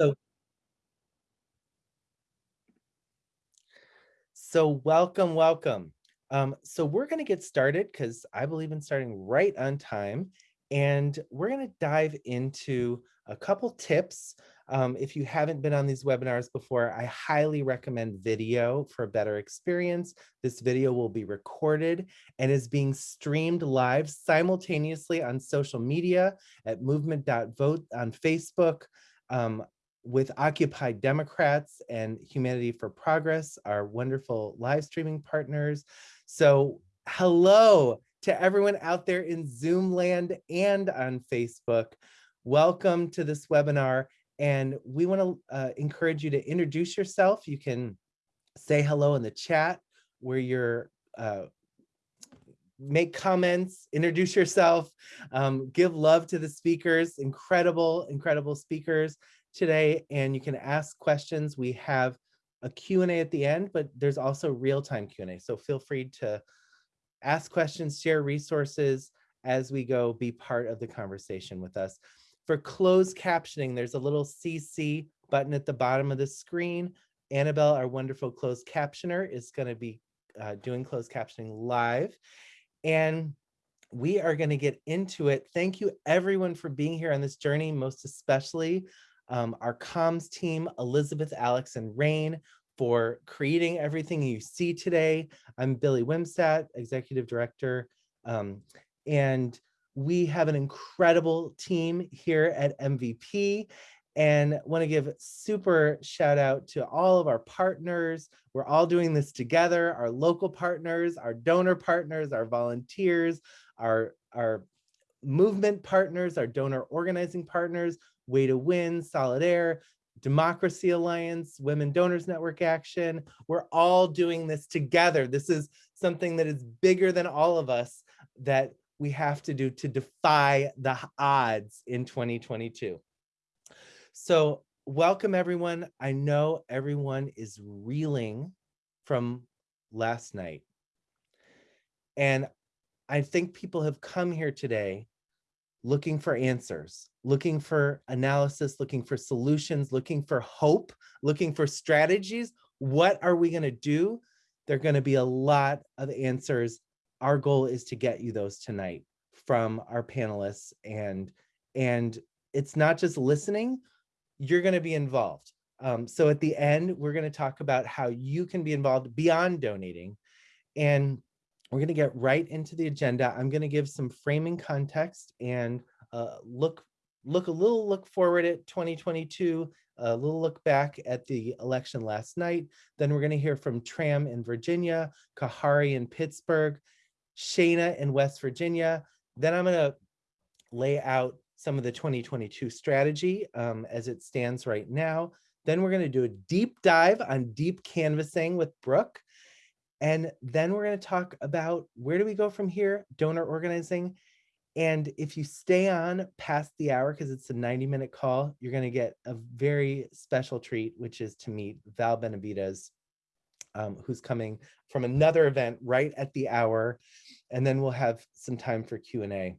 So, so welcome, welcome. Um, so we're going to get started because I believe in starting right on time. And we're going to dive into a couple tips. Um, if you haven't been on these webinars before, I highly recommend video for a better experience. This video will be recorded and is being streamed live simultaneously on social media at movement.vote on Facebook, um, with Occupy Democrats and Humanity for Progress, our wonderful live streaming partners. So hello to everyone out there in Zoom land and on Facebook. Welcome to this webinar. And we want to uh, encourage you to introduce yourself. You can say hello in the chat where you're uh, make comments, introduce yourself, um, give love to the speakers, incredible, incredible speakers today and you can ask questions. We have a Q&A at the end, but there's also real-time Q&A. So feel free to ask questions, share resources as we go, be part of the conversation with us. For closed captioning, there's a little CC button at the bottom of the screen. Annabelle, our wonderful closed captioner, is going to be uh, doing closed captioning live. And we are going to get into it. Thank you everyone for being here on this journey, most especially um, our comms team, Elizabeth, Alex, and Rain for creating everything you see today. I'm Billy Wimsatt, Executive Director, um, and we have an incredible team here at MVP and want to give super shout out to all of our partners. We're all doing this together, our local partners, our donor partners, our volunteers, our, our movement partners, our donor organizing partners, Way to Win, Solidaire, Democracy Alliance, Women Donors Network Action. We're all doing this together. This is something that is bigger than all of us that we have to do to defy the odds in 2022. So welcome everyone. I know everyone is reeling from last night. And I think people have come here today looking for answers, looking for analysis, looking for solutions, looking for hope, looking for strategies. What are we going to do? There are going to be a lot of answers. Our goal is to get you those tonight from our panelists and and it's not just listening, you're going to be involved. Um, so at the end, we're going to talk about how you can be involved beyond donating. And we're going to get right into the agenda. I'm going to give some framing context and uh, look look a little look forward at 2022, a little look back at the election last night. Then we're going to hear from Tram in Virginia, Khari in Pittsburgh, Shana in West Virginia. Then I'm going to lay out some of the 2022 strategy um, as it stands right now. Then we're going to do a deep dive on deep canvassing with Brooke. And then we're going to talk about where do we go from here, donor organizing. And if you stay on past the hour, because it's a 90 minute call, you're going to get a very special treat, which is to meet Val Benavides, um, who's coming from another event right at the hour. And then we'll have some time for Q&A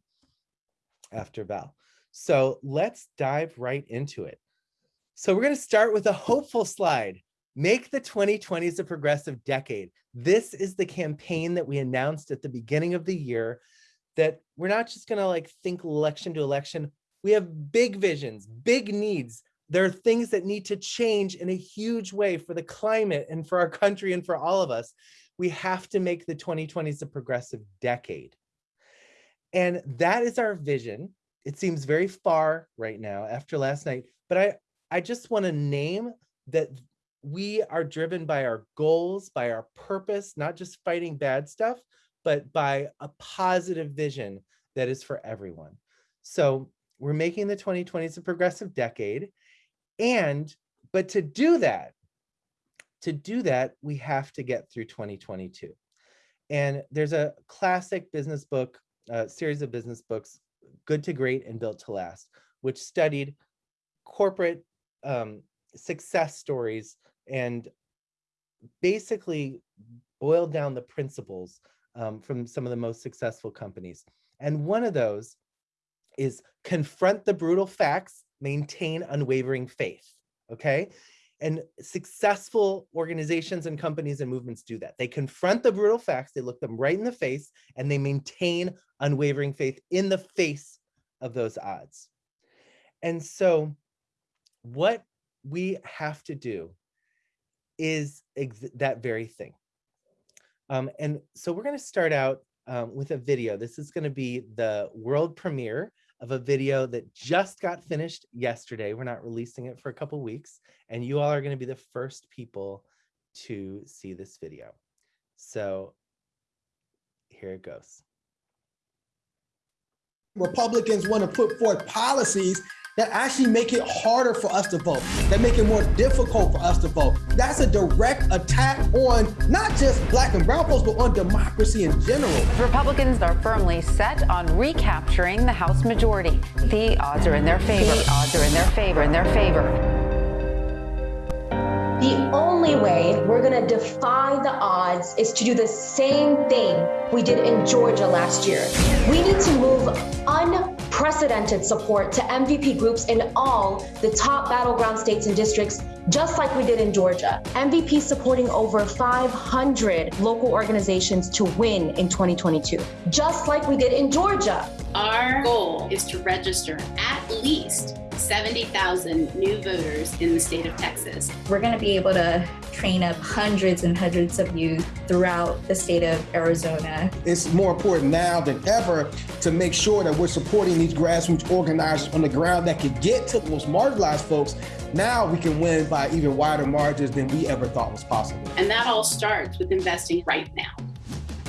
after Val. So let's dive right into it. So we're going to start with a hopeful slide. Make the 2020s a progressive decade. This is the campaign that we announced at the beginning of the year that we're not just going to like think election to election. We have big visions, big needs. There are things that need to change in a huge way for the climate and for our country and for all of us. We have to make the 2020s a progressive decade. And that is our vision. It seems very far right now after last night, but I, I just want to name that we are driven by our goals, by our purpose, not just fighting bad stuff, but by a positive vision that is for everyone. So we're making the 2020s a progressive decade. And, but to do that, to do that, we have to get through 2022. And there's a classic business book, a series of business books, Good to Great and Built to Last, which studied corporate um, success stories and basically boiled down the principles um, from some of the most successful companies. And one of those is confront the brutal facts, maintain unwavering faith. okay? And successful organizations and companies and movements do that. They confront the brutal facts, they look them right in the face, and they maintain unwavering faith in the face of those odds. And so what we have to do is that very thing. Um, and so we're going to start out um, with a video. This is going to be the world premiere of a video that just got finished yesterday. We're not releasing it for a couple weeks, and you all are going to be the first people to see this video. So here it goes. Republicans want to put forth policies that actually make it harder for us to vote, that make it more difficult for us to vote. That's a direct attack on not just black and brown folks, but on democracy in general. Republicans are firmly set on recapturing the House majority. The odds are in their favor. The odds are in their favor, in their favor. The only way we're going to defy the odds is to do the same thing we did in Georgia last year. We need to move unprecedented support to MVP groups in all the top battleground states and districts, just like we did in Georgia. MVP supporting over 500 local organizations to win in 2022, just like we did in Georgia. Our goal is to register at least 70,000 new voters in the state of Texas. We're going to be able to train up hundreds and hundreds of youth throughout the state of Arizona. It's more important now than ever to make sure that we're supporting these grassroots organizers on the ground that can get to the most marginalized folks. Now we can win by even wider margins than we ever thought was possible. And that all starts with investing right now.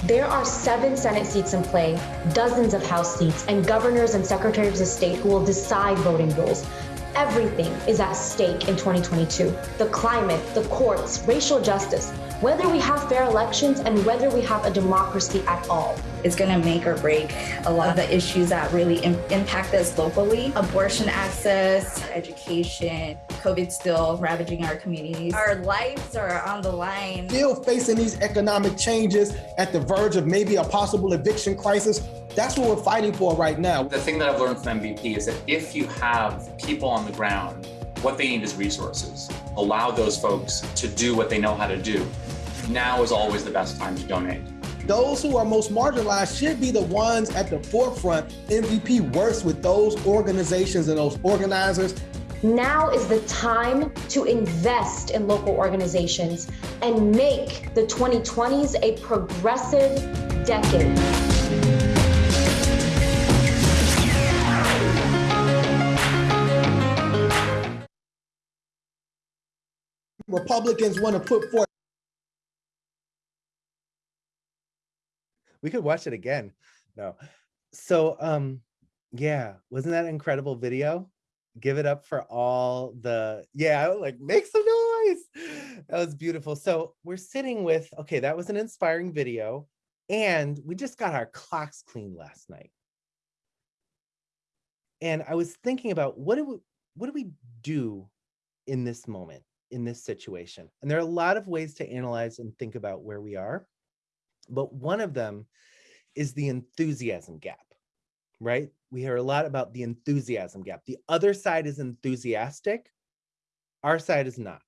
There are seven Senate seats in play, dozens of House seats, and governors and secretaries of state who will decide voting rules. Everything is at stake in 2022. The climate, the courts, racial justice, whether we have fair elections and whether we have a democracy at all. It's going to make or break a lot of the issues that really Im impact us locally. Abortion access, education, COVID still ravaging our communities. Our lives are on the line. Still facing these economic changes at the verge of maybe a possible eviction crisis. That's what we're fighting for right now. The thing that I've learned from MVP is that if you have people on the ground, what they need is resources. Allow those folks to do what they know how to do now is always the best time to donate. Those who are most marginalized should be the ones at the forefront. MVP works with those organizations and those organizers. Now is the time to invest in local organizations and make the 2020s a progressive decade. Republicans want to put forth we could watch it again. No. So um yeah, wasn't that incredible video? Give it up for all the yeah, like make some noise. That was beautiful. So we're sitting with okay, that was an inspiring video and we just got our clocks cleaned last night. And I was thinking about what do we what do we do in this moment, in this situation? And there are a lot of ways to analyze and think about where we are. But one of them is the enthusiasm gap, right? We hear a lot about the enthusiasm gap. The other side is enthusiastic. Our side is not.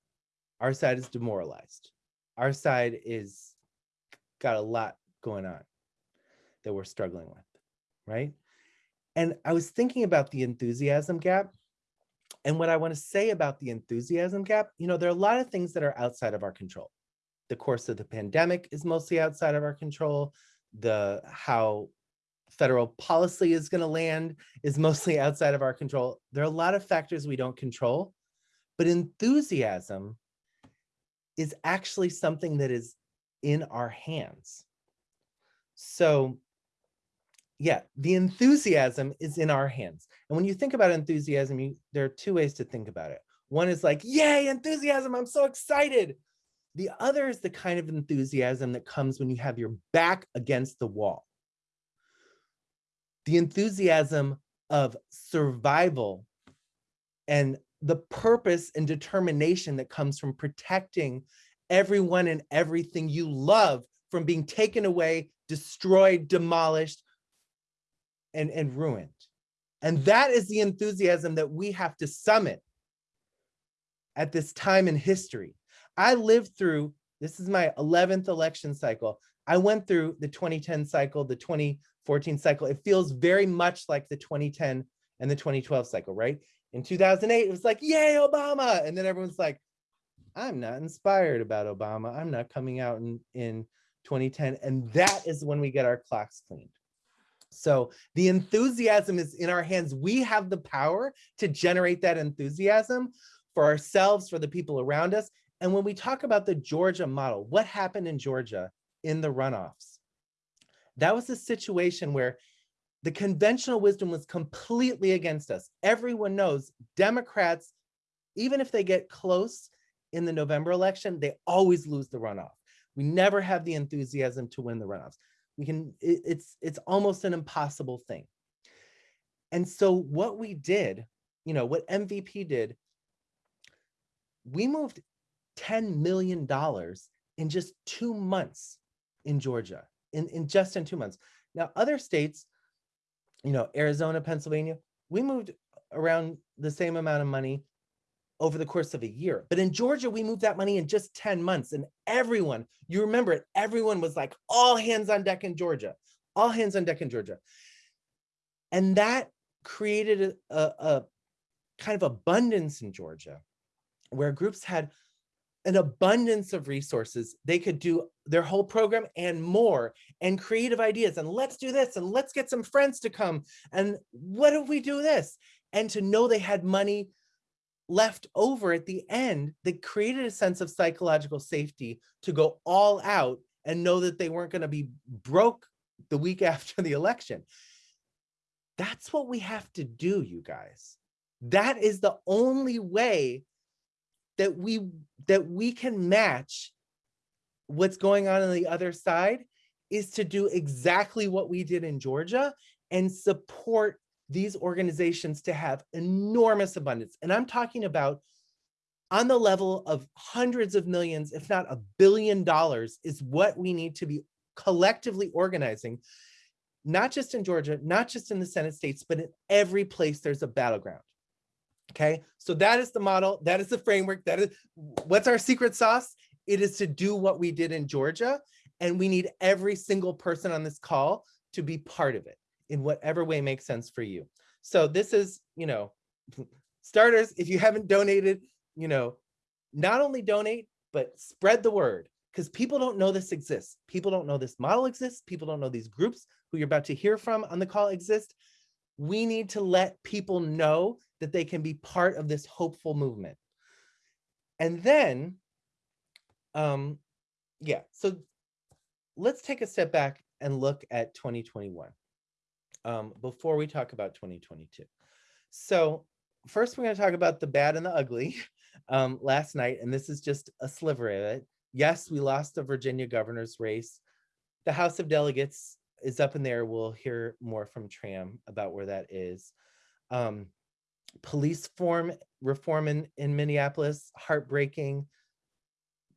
Our side is demoralized. Our side is got a lot going on that we're struggling with, right? And I was thinking about the enthusiasm gap. And what I want to say about the enthusiasm gap, you know, there are a lot of things that are outside of our control the course of the pandemic is mostly outside of our control. The how federal policy is going to land is mostly outside of our control. There are a lot of factors we don't control, but enthusiasm is actually something that is in our hands. So yeah, the enthusiasm is in our hands. And when you think about enthusiasm, you, there are two ways to think about it. One is like, yay, enthusiasm, I'm so excited. The other is the kind of enthusiasm that comes when you have your back against the wall. The enthusiasm of survival and the purpose and determination that comes from protecting everyone and everything you love from being taken away, destroyed, demolished, and, and ruined. And that is the enthusiasm that we have to summit at this time in history. I lived through, this is my 11th election cycle. I went through the 2010 cycle, the 2014 cycle. It feels very much like the 2010 and the 2012 cycle, right? In 2008, it was like, yay, Obama. And then everyone's like, I'm not inspired about Obama. I'm not coming out in, in 2010. And that is when we get our clocks cleaned. So the enthusiasm is in our hands. We have the power to generate that enthusiasm for ourselves, for the people around us. And when we talk about the Georgia model, what happened in Georgia in the runoffs? That was a situation where the conventional wisdom was completely against us. Everyone knows Democrats, even if they get close in the November election, they always lose the runoff. We never have the enthusiasm to win the runoffs. We can, it, it's, it's almost an impossible thing. And so what we did, you know, what MVP did, we moved $10 million in just two months in Georgia, in, in just in two months. Now, other states, you know, Arizona, Pennsylvania, we moved around the same amount of money over the course of a year. But in Georgia, we moved that money in just 10 months. And everyone, you remember it, everyone was like all hands on deck in Georgia, all hands on deck in Georgia. And that created a, a, a kind of abundance in Georgia where groups had an abundance of resources. They could do their whole program and more and creative ideas. And let's do this and let's get some friends to come. And what if we do this? And to know they had money left over at the end that created a sense of psychological safety to go all out and know that they weren't going to be broke the week after the election. That's what we have to do, you guys. That is the only way that we that we can match what's going on on the other side is to do exactly what we did in Georgia and support these organizations to have enormous abundance. And I'm talking about on the level of hundreds of millions, if not a billion dollars is what we need to be collectively organizing, not just in Georgia, not just in the Senate states, but in every place there's a battleground. Okay, so that is the model, that is the framework, that is what's our secret sauce? It is to do what we did in Georgia, and we need every single person on this call to be part of it in whatever way makes sense for you. So this is, you know, starters, if you haven't donated, you know, not only donate, but spread the word because people don't know this exists. People don't know this model exists. People don't know these groups who you're about to hear from on the call exist. We need to let people know that they can be part of this hopeful movement. And then, um, yeah, so let's take a step back and look at 2021 um, before we talk about 2022. So first we're going to talk about the bad and the ugly um, last night, and this is just a sliver of it. Yes, we lost the Virginia governor's race. The House of Delegates is up in there. We'll hear more from Tram about where that is. Um, police form reform in, in Minneapolis, heartbreaking.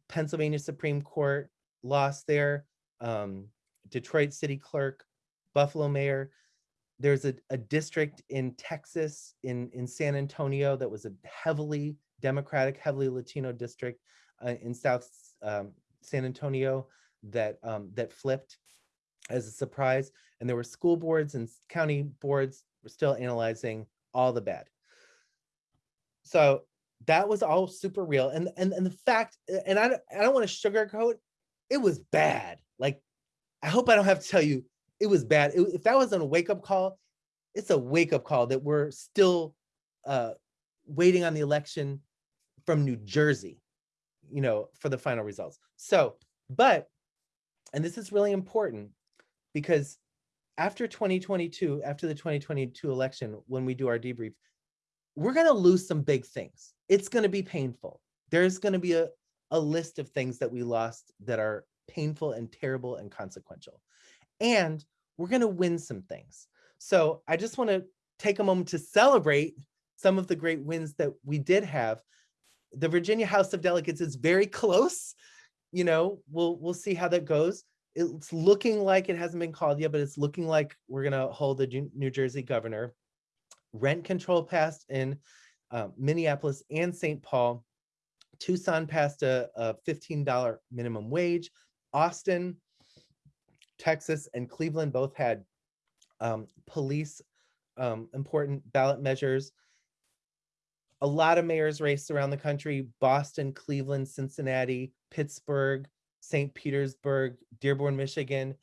Pennsylvania Supreme Court lost there. Um, Detroit City Clerk, Buffalo Mayor there's a, a district in Texas, in, in San Antonio, that was a heavily Democratic, heavily Latino district uh, in South um, San Antonio that, um, that flipped as a surprise. And there were school boards and county boards were still analyzing all the bad. So that was all super real. And, and, and the fact, and I, I don't want to sugarcoat, it was bad. Like, I hope I don't have to tell you it was bad. It, if that wasn't a wake up call, it's a wake up call that we're still uh, waiting on the election from New Jersey, you know, for the final results. So, but, and this is really important because after 2022, after the 2022 election, when we do our debrief, we're going to lose some big things. It's going to be painful. There's going to be a, a list of things that we lost that are painful and terrible and consequential and we're going to win some things. So I just want to take a moment to celebrate some of the great wins that we did have. The Virginia House of Delegates is very close. You know, we'll we'll see how that goes. It's looking like it hasn't been called yet, but it's looking like we're going to hold the New Jersey governor. Rent control passed in uh, Minneapolis and St. Paul. Tucson passed a, a $15 minimum wage. Austin, Texas, and Cleveland both had um, police um, important ballot measures. A lot of mayors raced around the country, Boston, Cleveland, Cincinnati, Pittsburgh, St. Petersburg, Dearborn, Michigan.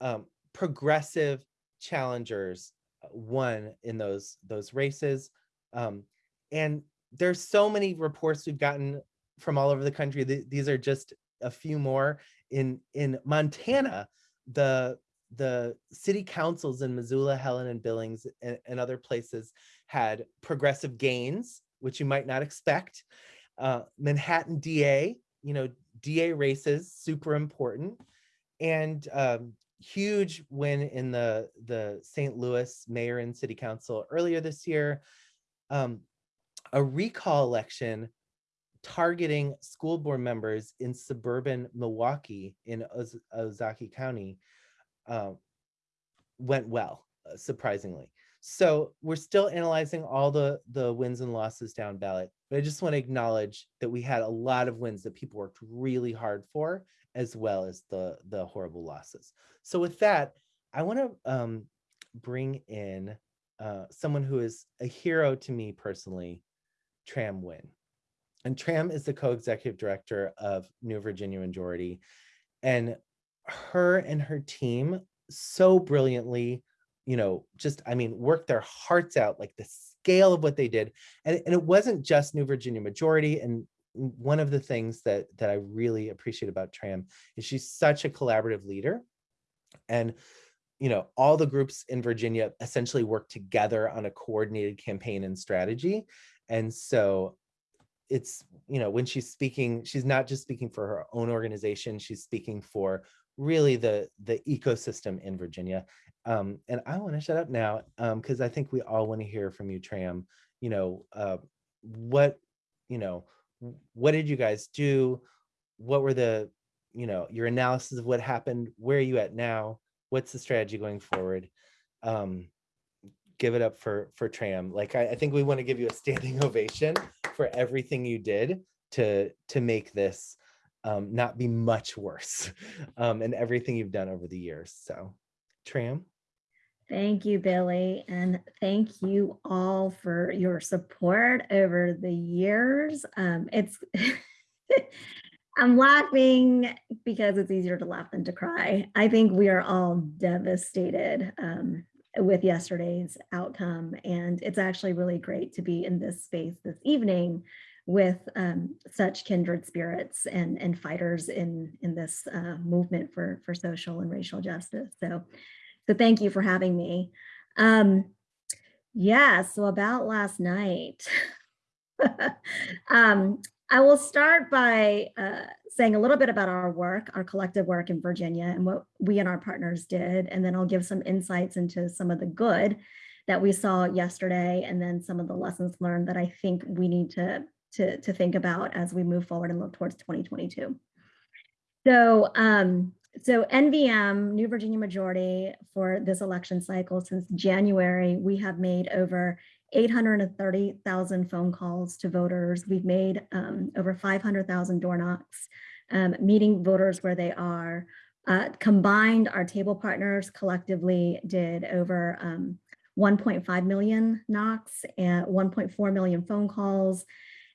Um, progressive challengers won in those, those races. Um, and there's so many reports we've gotten from all over the country. Th these are just a few more. In, in Montana, the the city councils in Missoula, Helena, and Billings and, and, other places had progressive gains, which you might not expect. Uh, Manhattan DA, you know, DA races, super important. And um, huge win in the, the St. Louis mayor and city council earlier this year. Um, a recall election targeting school board members in suburban Milwaukee in Oz Ozaukee County uh, went well, uh, surprisingly. So we're still analyzing all the, the wins and losses down ballot, but I just want to acknowledge that we had a lot of wins that people worked really hard for, as well as the, the horrible losses. So with that, I want to um, bring in uh, someone who is a hero to me personally, Tram Nguyen. And Tram is the co-executive director of New Virginia Majority. And her and her team so brilliantly, you know, just, I mean, worked their hearts out, like the scale of what they did. And, and it wasn't just New Virginia Majority. And one of the things that, that I really appreciate about Tram is she's such a collaborative leader. And, you know, all the groups in Virginia essentially work together on a coordinated campaign and strategy. And so it's, you know, when she's speaking, she's not just speaking for her own organization, she's speaking for really the the ecosystem in Virginia. Um, and I want to shut up now because um, I think we all want to hear from you, Tram. You know, uh, what, you know, what did you guys do? What were the, you know, your analysis of what happened? Where are you at now? What's the strategy going forward? Um, give it up for for Tram. Like I, I think we want to give you a standing ovation for everything you did to to make this um, not be much worse um, and everything you've done over the years. So Tram. Thank you, Billy. And thank you all for your support over the years. Um, it's, I'm laughing because it's easier to laugh than to cry. I think we are all devastated um, with yesterday's outcome. And it's actually really great to be in this space this evening with um, such kindred spirits and, and fighters in, in this uh, movement for, for social and racial justice. So, so thank you for having me. Um, yeah, so about last night, um, I will start by uh, saying a little bit about our work, our collective work in Virginia and what we and our partners did, and then I'll give some insights into some of the good that we saw yesterday and then some of the lessons learned that I think we need to to, to think about as we move forward and look towards 2022. So, um, so NVM, New Virginia Majority, for this election cycle since January, we have made over 830,000 phone calls to voters. We've made um, over 500,000 door knocks, um, meeting voters where they are. Uh, combined, our table partners collectively did over um, 1.5 million knocks and 1.4 million phone calls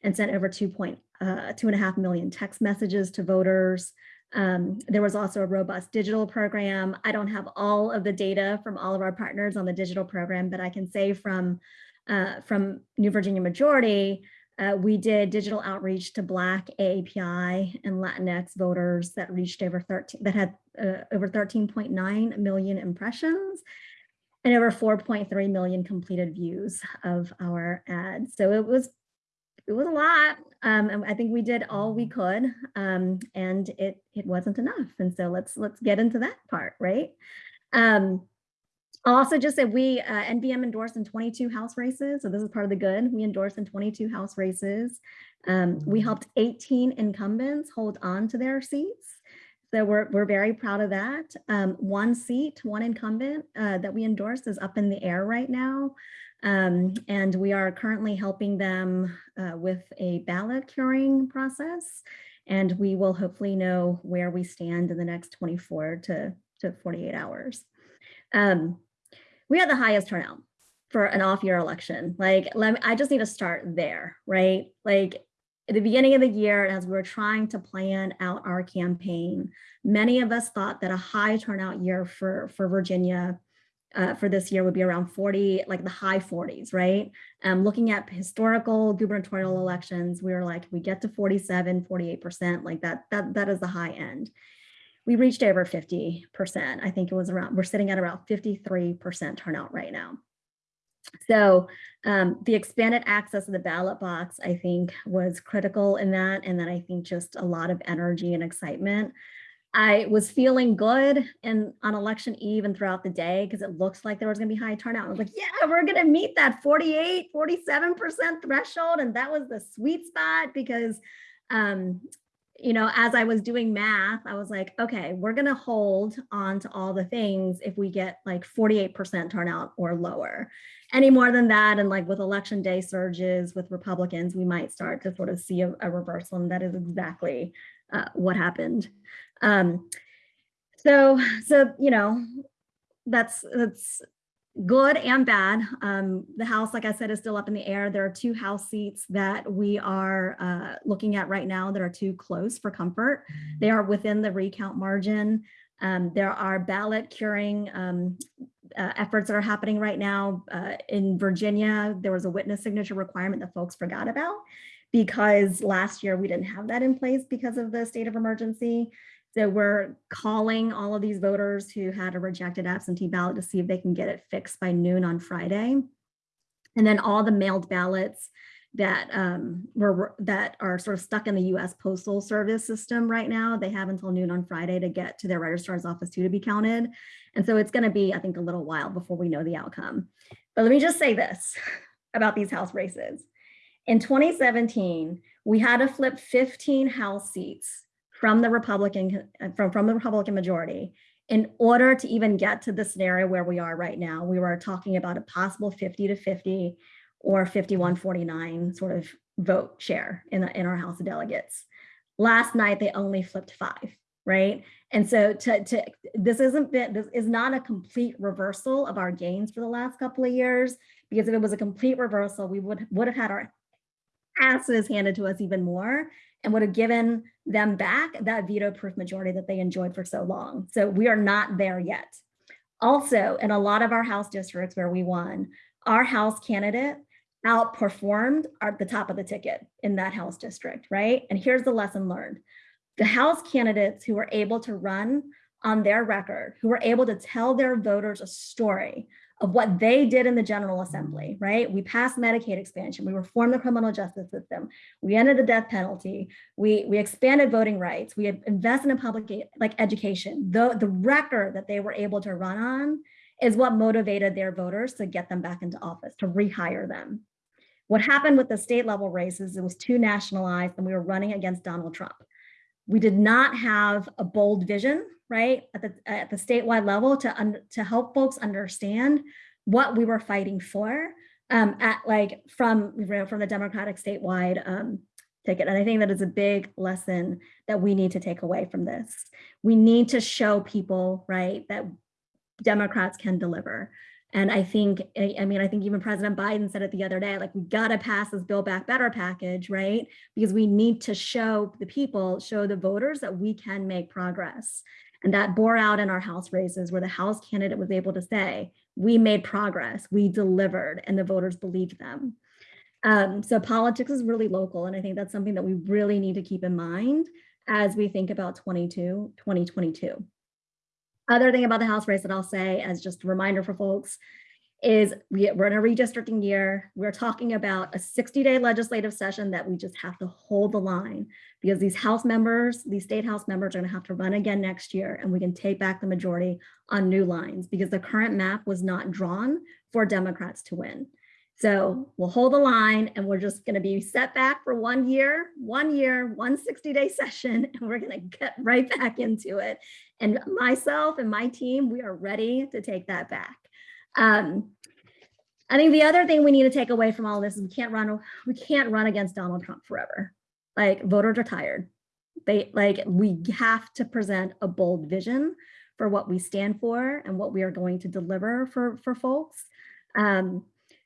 and sent over two point uh, two and a half million text messages to voters. Um, there was also a robust digital program. I don't have all of the data from all of our partners on the digital program, but I can say from uh, from New Virginia Majority, uh, we did digital outreach to Black AAPI and Latinx voters that reached over 13, that had uh, over 13.9 million impressions and over 4.3 million completed views of our ads. So it was it was a lot. Um, and I think we did all we could, um, and it it wasn't enough. And so let's let's get into that part, right? Um, I'll also just say we uh, NVM endorsed in 22 house races, so this is part of the good. We endorsed in 22 house races. Um, we mm-hmm. helped 18 incumbents hold on to their seats. So we're, we're very proud of that. Um, one seat, one incumbent uh, that we endorsed is up in the air right now. Um, and we are currently helping them uh, with a ballot curing process. And we will hopefully know where we stand in the next 24 to, to 48 hours. Um, we had the highest turnout for an off year election. Like, let me, I just need to start there, right? Like at the beginning of the year, as we were trying to plan out our campaign, many of us thought that a high turnout year for, for Virginia uh, for this year would be around 40, like the high 40s, right? Um, looking at historical gubernatorial elections, we were like, we get to 47, 48%, like that, that, that is the high end. We reached over 50%. I think it was around, we're sitting at around 53% turnout right now. So um, the expanded access to the ballot box, I think was critical in that. And then I think just a lot of energy and excitement. I was feeling good and on election eve and throughout the day because it looks like there was going to be high turnout. I was like, yeah, we're going to meet that 48, 47% threshold. And that was the sweet spot because, um, you know, as I was doing math, I was like, okay, we're going to hold on to all the things if we get like 48% turnout or lower. Any more than that, and like with election day surges with Republicans, we might start to sort of see a, a reversal. And that is exactly uh, what happened. Um, so, so, you know, that's, that's good and bad. Um, the House, like I said, is still up in the air. There are two House seats that we are uh, looking at right now that are too close for comfort. They are within the recount margin. Um, there are ballot curing um, uh, efforts that are happening right now. Uh, in Virginia, there was a witness signature requirement that folks forgot about because last year we didn't have that in place because of the state of emergency. So we're calling all of these voters who had a rejected absentee ballot to see if they can get it fixed by noon on Friday. And then all the mailed ballots that um, were that are sort of stuck in the U.S. Postal Service system right now. They have until noon on Friday to get to their registrar's office too to be counted. And so it's going to be, I think, a little while before we know the outcome. But let me just say this about these House races. In 2017, we had to flip 15 House seats from the Republican uh, from, from the Republican majority in order to even get to the scenario where we are right now. We were talking about a possible 50 to 50 or 51 49 sort of vote share in, the, in our House of Delegates. Last night, they only flipped five, right? And so to, to this isn't this is not a complete reversal of our gains for the last couple of years, because if it was a complete reversal, we would, would have had our asses handed to us even more and would have given them back that veto proof majority that they enjoyed for so long. So we are not there yet. Also, in a lot of our House districts where we won, our House candidate outperformed at the top of the ticket in that House district, right? And here's the lesson learned. The House candidates who were able to run on their record, who were able to tell their voters a story of what they did in the General Assembly, right? We passed Medicaid expansion, we reformed the criminal justice system, we ended the death penalty, we, we expanded voting rights, we invested in public like education. The, the record that they were able to run on is what motivated their voters to get them back into office, to rehire them. What happened with the state level races, it was too nationalized and we were running against Donald Trump. We did not have a bold vision right, at the, at the statewide level to, to help folks understand what we were fighting for um, at like from, from the Democratic statewide um, ticket. And I think that is a big lesson that we need to take away from this. We need to show people, right, that Democrats can deliver. And I think, I mean, I think even President Biden said it the other day, like we gotta pass this Build Back Better package, right? Because we need to show the people, show the voters that we can make progress. And that bore out in our House races where the House candidate was able to say, we made progress, we delivered, and the voters believed them. Um, so politics is really local. And I think that's something that we really need to keep in mind as we think about 22, 2022. Other thing about the House race that I'll say as just a reminder for folks is we, are in a redistricting year. We're talking about a 60 day legislative session that we just have to hold the line because these House members, these state House members are gonna have to run again next year and we can take back the majority on new lines because the current map was not drawn for Democrats to win. So we'll hold the line and we're just gonna be set back for one year, one year, one 60 day session, and we're gonna get right back into it. And myself and my team, we are ready to take that back. Um, I think the other thing we need to take away from all this is we can't run we can't run against Donald Trump forever. Like voters are tired. They like we have to present a bold vision for what we stand for and what we are going to deliver for for folks. Um,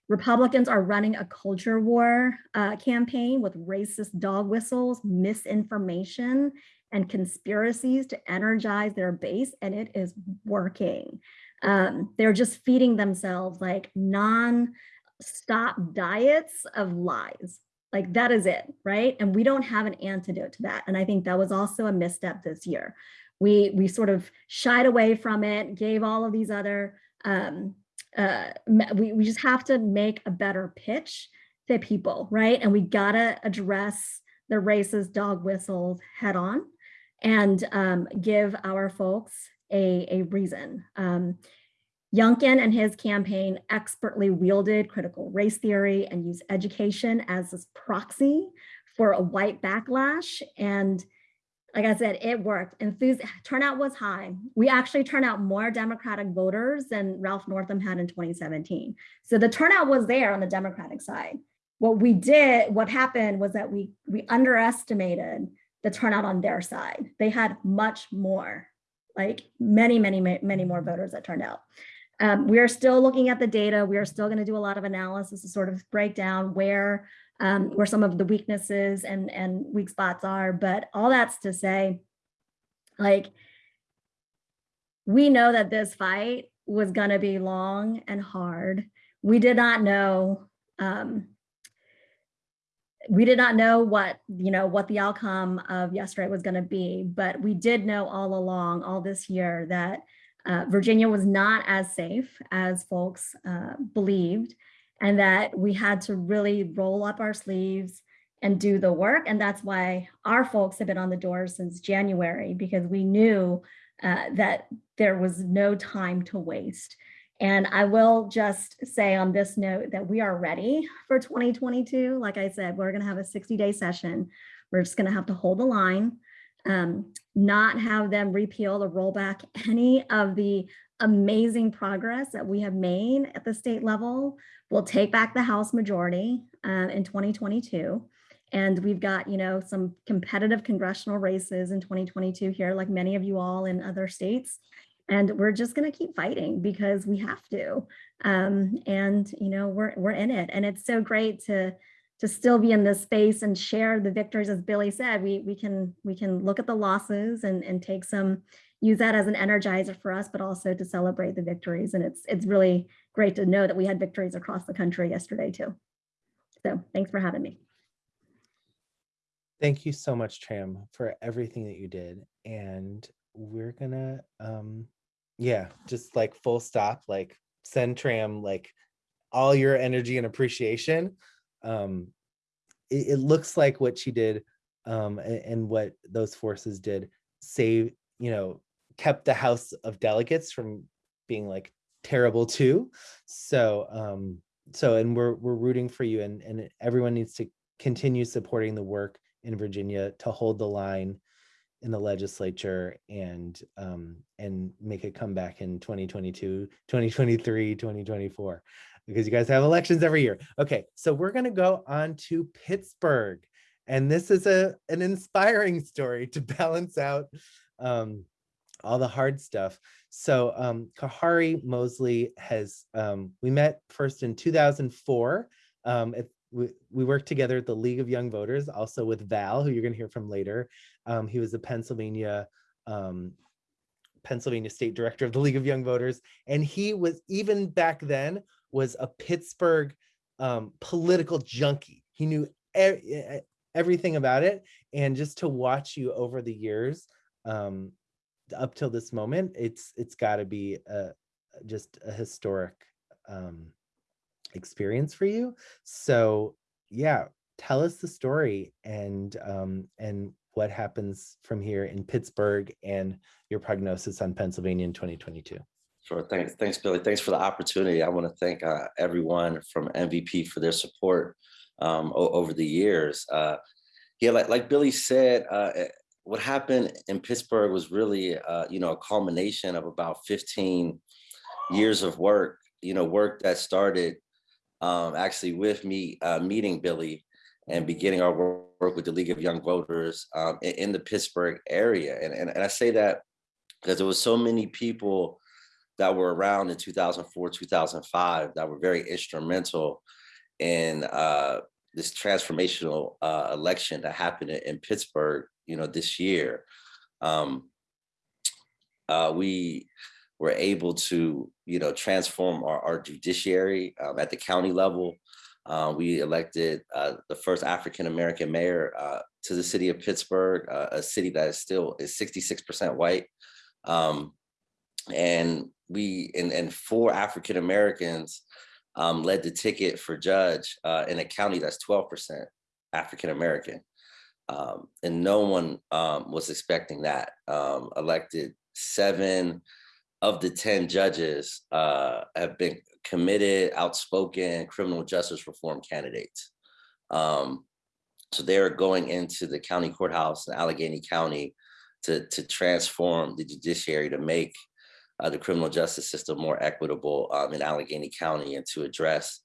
Republicans are running a culture war uh, campaign with racist dog whistles, misinformation, and conspiracies to energize their base, and it is working. Um, they're just feeding themselves like non-stop diets of lies. Like that is it, right? And we don't have an antidote to that. And I think that was also a misstep this year. We, we sort of shied away from it, gave all of these other, um, uh, we, we just have to make a better pitch to people, right? And we gotta address the racist dog whistles head on and um, give our folks a, a reason. Um, Youngkin and his campaign expertly wielded critical race theory and used education as this proxy for a white backlash. And like I said, it worked. Turnout was high. We actually turned out more Democratic voters than Ralph Northam had in 2017. So the turnout was there on the Democratic side. What we did, what happened was that we, we underestimated the turnout on their side. They had much more, like many, many, many more voters that turned out. Um, we are still looking at the data. We are still going to do a lot of analysis to sort of break down where um, where some of the weaknesses and and weak spots are. But all that's to say, like we know that this fight was going to be long and hard. We did not know um, we did not know what you know what the outcome of yesterday was going to be, but we did know all along, all this year, that uh, Virginia was not as safe as folks uh, believed, and that we had to really roll up our sleeves and do the work. And that's why our folks have been on the doors since January, because we knew uh, that there was no time to waste. And I will just say on this note that we are ready for 2022. Like I said, we're going to have a 60 day session. We're just going to have to hold the line, um, not have them repeal or roll back any of the amazing progress that we have made at the state level. We'll take back the House majority uh, in 2022. And we've got, you know, some competitive congressional races in 2022 here, like many of you all in other states and we're just going to keep fighting because we have to. Um, and you know we're we're in it. And it's so great to to still be in this space and share the victories as billy said we we can we can look at the losses and and take some use that as an energizer for us but also to celebrate the victories. And it's it's really great to know that we had victories across the country yesterday too. So thanks for having me. Thank you so much tram for everything that you did. And we're gonna um yeah just like full stop like send tram like all your energy and appreciation um it, it looks like what she did um and, and, what those forces did save you know kept the house of delegates from being like terrible too. So um so and we're we're rooting for you and and everyone needs to continue supporting the work in virginia to hold the line in the legislature and um, and make a comeback in 2022, 2023, 2024, because you guys have elections every year. Okay, so we're gonna go on to Pittsburgh. And this is a an inspiring story to balance out um, all the hard stuff. So um, Khari Mosley has, um, we met first in 2004 um, at we, we worked together at the League of Young Voters, also with Val, who you're going to hear from later. Um, he was the Pennsylvania um, Pennsylvania State Director of the League of Young Voters, and he was even back then was a Pittsburgh um, political junkie. He knew everything about it, and just to watch you over the years um, up till this moment, it's it's got to be a, just a historic um, experience for you. So yeah, tell us the story and um, and what happens from here in Pittsburgh and your prognosis on Pennsylvania in 2022. Sure. Thanks, thanks, Billy. Thanks for the opportunity. I want to thank uh, everyone from MVP for their support um, over the years. Uh, yeah, like, like Billy said, uh, eh, what happened in Pittsburgh was really, uh, you know, a culmination of about 15 years of work, you know, work that started um, actually with me uh, meeting Billy and beginning our work with the League of Young Voters um, in, in, the Pittsburgh area. And, and, and I say that because there was so many people that were around in 2004, 2005 that were very instrumental in uh, this transformational uh, election that happened in, Pittsburgh, you know, this year. Um, uh, we were able to, you know, transform our, our judiciary um, at the county level. Uh, we elected uh, the first African-American mayor uh, to the city of Pittsburgh, uh, a city that is still is 66% white. Um, and we, and, and four African-Americans um, led the ticket for judge uh, in a county that's 12% African-American. Um, and no one um, was expecting that. Um, elected seven of the 10 judges uh, have been committed, outspoken criminal justice reform candidates. Um, so they're going into the county courthouse in Allegheny County to, to transform the judiciary to make uh, the criminal justice system more equitable um, in Allegheny County and to address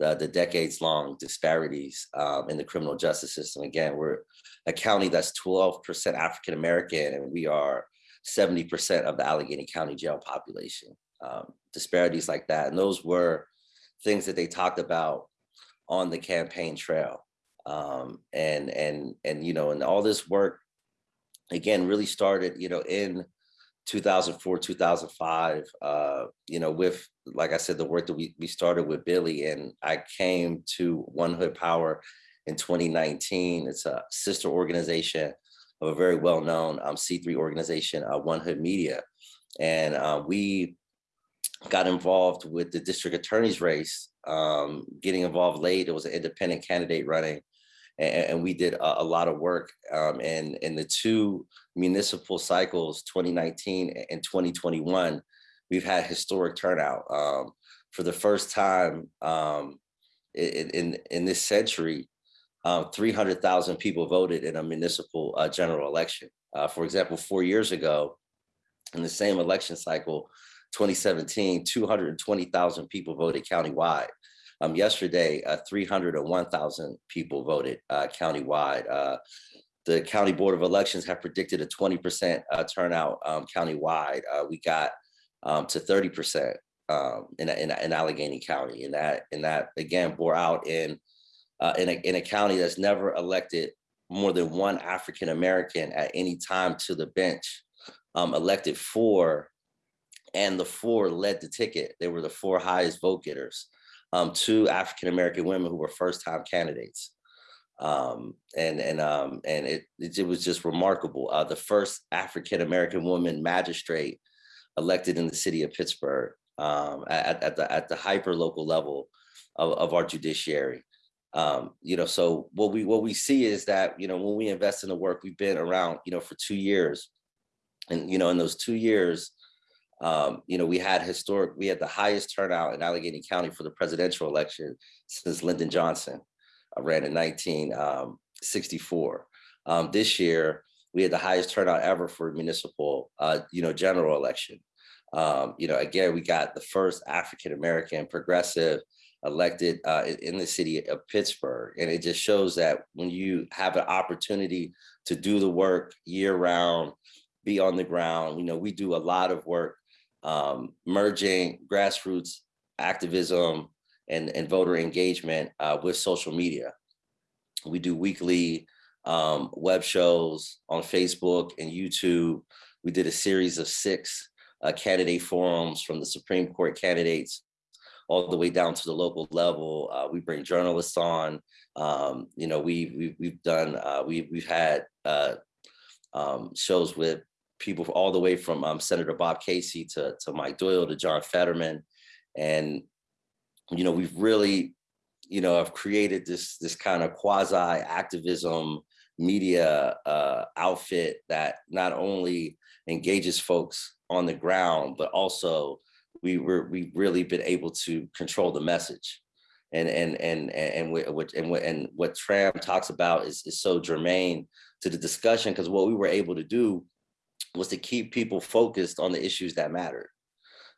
the, the decades long disparities um, in the criminal justice system. Again, we're a county that's 12% African American and we are 70% of the Allegheny County jail population. Um, disparities like that. And those were things that they talked about on the campaign trail. Um, and, and, and, you know, and all this work, again, really started, you know, in 2004, 2005, uh, you know, with, like I said, the work that we, we started with Billy and I came to One Hood Power in 2019. It's a sister organization of a very well-known um, C3 organization, uh, One Hood Media. And uh, we got involved with the district attorney's race, um, getting involved late. It was an independent candidate running and, and we did a, a, lot of work um, in, in the two municipal cycles, 2019 and 2021, we've had historic turnout. Um, for the first time um, in, in, in, this century, um, 300,000 people voted in a municipal uh, general election. Uh, for example, four years ago, in the same election cycle, 2017, 220,000 people voted countywide. Um, yesterday, uh, 301,000 people voted uh, countywide. Uh, the County Board of Elections have predicted a 20% uh, turnout um, countywide. Uh, we got um, to 30% um, in, in, in, Allegheny County. And that, and that again, bore out in, uh, in, a, in a county that's never elected more than one African-American at any time to the bench, um, elected four, and the four led the ticket. They were the four highest vote getters um, two African-American women who were first-time candidates. Um, and and um, and it, it, was just remarkable. Uh, the first African-American woman magistrate elected in the city of Pittsburgh um, at, at the at the hyper local level of, of our judiciary. Um, you know, so what we what we see is that you know when we invest in the work, we've been around you know for two years, and you know in those two years, um, you know, we had historic, we had the highest turnout in Allegheny County for the presidential election since Lyndon Johnson uh, ran in 1964. Um, um, this year, we had the highest turnout ever for municipal, uh, you know, general election. Um, you know, again, we got the first African-American progressive elected uh, in the city of Pittsburgh. And it just shows that when you have an opportunity to do the work year round, be on the ground, you know, we do a lot of work um, merging grassroots activism and, and voter engagement uh, with social media. We do weekly um, web shows on Facebook and YouTube. We did a series of six uh, candidate forums from the Supreme Court candidates all the way down to the local level. Uh, we bring journalists on. Um, you know, we, we we've done uh, we we've had uh, um, shows with people all the way from um, Senator Bob Casey to, to Mike Doyle to John Fetterman. And, you know, we've really, you know, have created this, this kind of quasi activism media uh, outfit that not only engages folks on the ground, but also we were, we've really been able to control the message. And, and, and, and, what, and, what, and what Tram talks about is, is so germane to the discussion because what we were able to do was to keep people focused on the issues that mattered.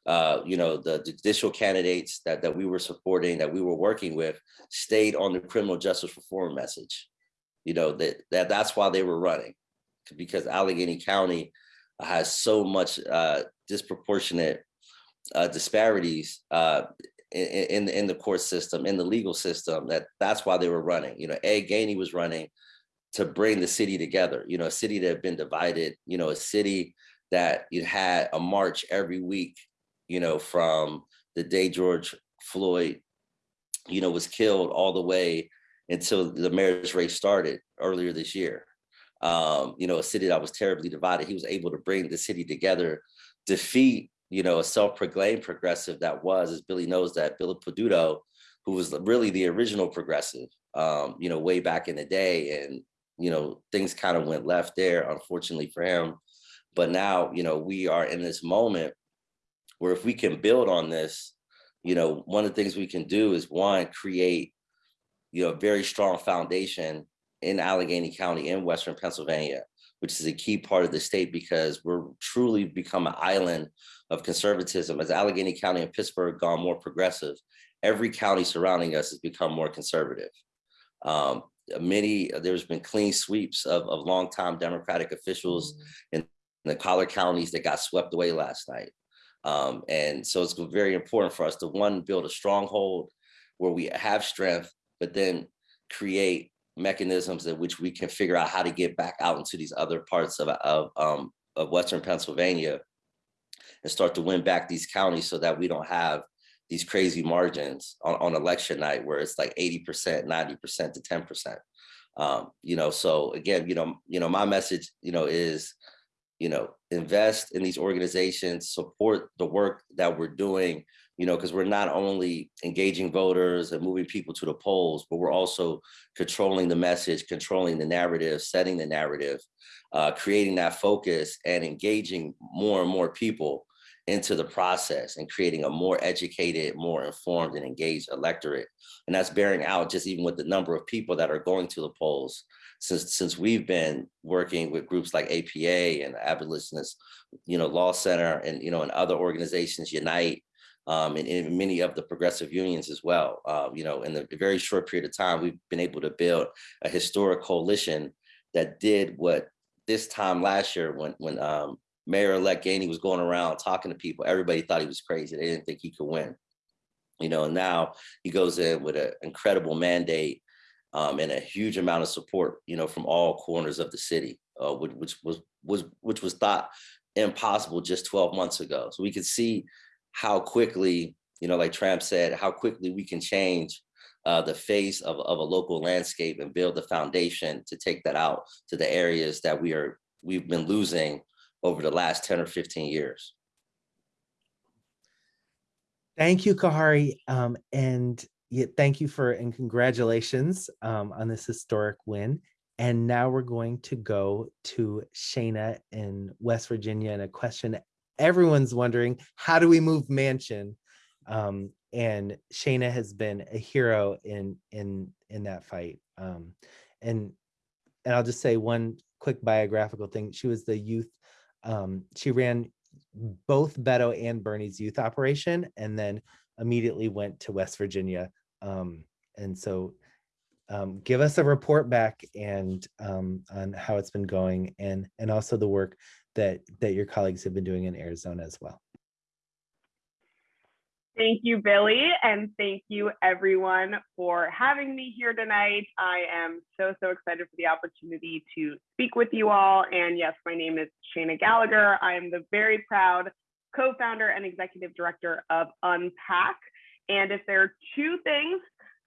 uh, you know, the judicial candidates that, that we were supporting, that we were working with, stayed on the criminal justice reform message. You know, that, that that's why they were running, because Allegheny County has so much uh, disproportionate uh, disparities uh, in, in, the court system, in the legal system, that that's why they were running. You know, Ed Gainey was running to bring the city together, you know, a city that had been divided, you know, a city that you had a march every week you know, from the day George Floyd, you know, was killed all the way until the marriage race started earlier this year. Um, you know, a city that was terribly divided. He was able to bring the city together, defeat, you know, a self-proclaimed progressive that was, as Billy knows that, Billy Peduto, who was really the original progressive, um, you know, way back in the day. And, you know, things kind of went left there, unfortunately for him. But now, you know, we are in this moment where if we can build on this, you know, one of the things we can do is one, create, you know, a very strong foundation in Allegheny County in Western Pennsylvania, which is a key part of the state because we're truly become an island of conservatism. As Allegheny County and Pittsburgh gone more progressive, every county surrounding us has become more conservative. Um, many, there's been clean sweeps of, of longtime Democratic officials in the collar counties that got swept away last night. Um, and so it's very important for us to one, build a stronghold where we have strength, but then create mechanisms in which we can figure out how to get back out into these other parts of, of, um, of Western Pennsylvania and start to win back these counties so that we don't have these crazy margins on, on election night where it's like 80%, 90% to 10%. Um, you know, so again, you know, you know, my message, you know, is you know, invest in these organizations, support the work that we're doing, you know, because we're not only engaging voters and moving people to the polls, but we're also controlling the message, controlling the narrative, setting the narrative, uh, creating that focus and engaging more and more people into the process and creating a more educated, more informed and engaged electorate. And that's bearing out just even with the number of people that are going to the polls since since we've been working with groups like APA and Abolitionist, you know, Law Center and you know and other organizations Unite um, and in many of the progressive unions as well. Uh, you know, in a very short period of time, we've been able to build a historic coalition that did what this time last year when when um, Mayor-elect Gainey was going around talking to people, everybody thought he was crazy. They didn't think he could win. You know, and now he goes in with an incredible mandate um, and a huge amount of support, you know, from all corners of the city, uh, which, which was was which was thought impossible just 12 months ago. So we could see how quickly, you know, like Tram said, how quickly we can change uh, the face of, of a local landscape and build the foundation to take that out to the areas that we are we've been losing over the last 10 or 15 years. Thank you, Khari. Um, and thank you for and congratulations um, on this historic win. And now we're going to go to Shana in West Virginia and a question everyone's wondering, how do we move Manchin? Um, and Shana has been a hero in in in that fight. Um, and and I'll just say one quick biographical thing. She was the youth, um, she ran both Beto and Bernie's youth operation and then immediately went to West Virginia. Um, and so um, give us a report back and um, on how it's been going and and also the work that that your colleagues have been doing in Arizona as well. Thank you, Billy, and thank you everyone for having me here tonight. I am so, so excited for the opportunity to speak with you all. And yes, my name is Shana Gallagher. I am the very proud co-founder and executive director of Unpack. And if there are two things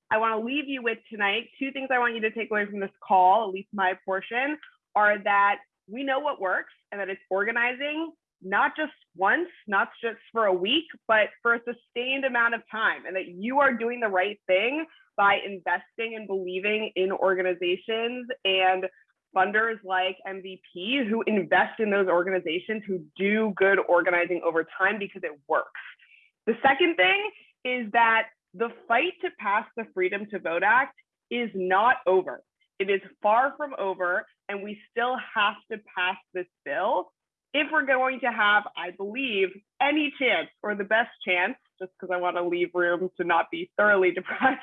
I want to leave you with tonight, two things I want you to take away from this call, at least my portion, are that we know what works and that it's organizing not just once, not just for a week, but for a sustained amount of time, and that you are doing the right thing by investing and believing in organizations and funders like MVP who invest in those organizations who do good organizing over time because it works. The second thing is that the fight to pass the Freedom to Vote Act is not over. It is far from over, and we still have to pass this bill if we're going to have, I believe, any chance or the best chance, just because I want to leave room to not be thoroughly depressed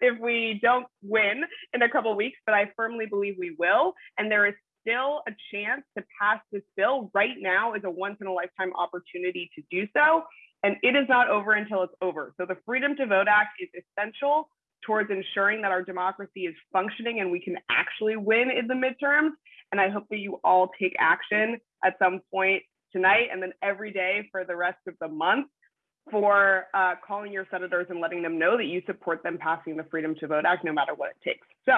if we don't win in a couple weeks, but I firmly believe we will. And there is still a chance to pass this bill right now is a once in a lifetime opportunity to do so. And it is not over until it's over. So the Freedom to Vote Act is essential towards ensuring that our democracy is functioning and we can actually win in the midterms. And I hope that you all take action at some point tonight and then every day for the rest of the month for uh, calling your senators and letting them know that you support them passing the Freedom to Vote Act no matter what it takes. So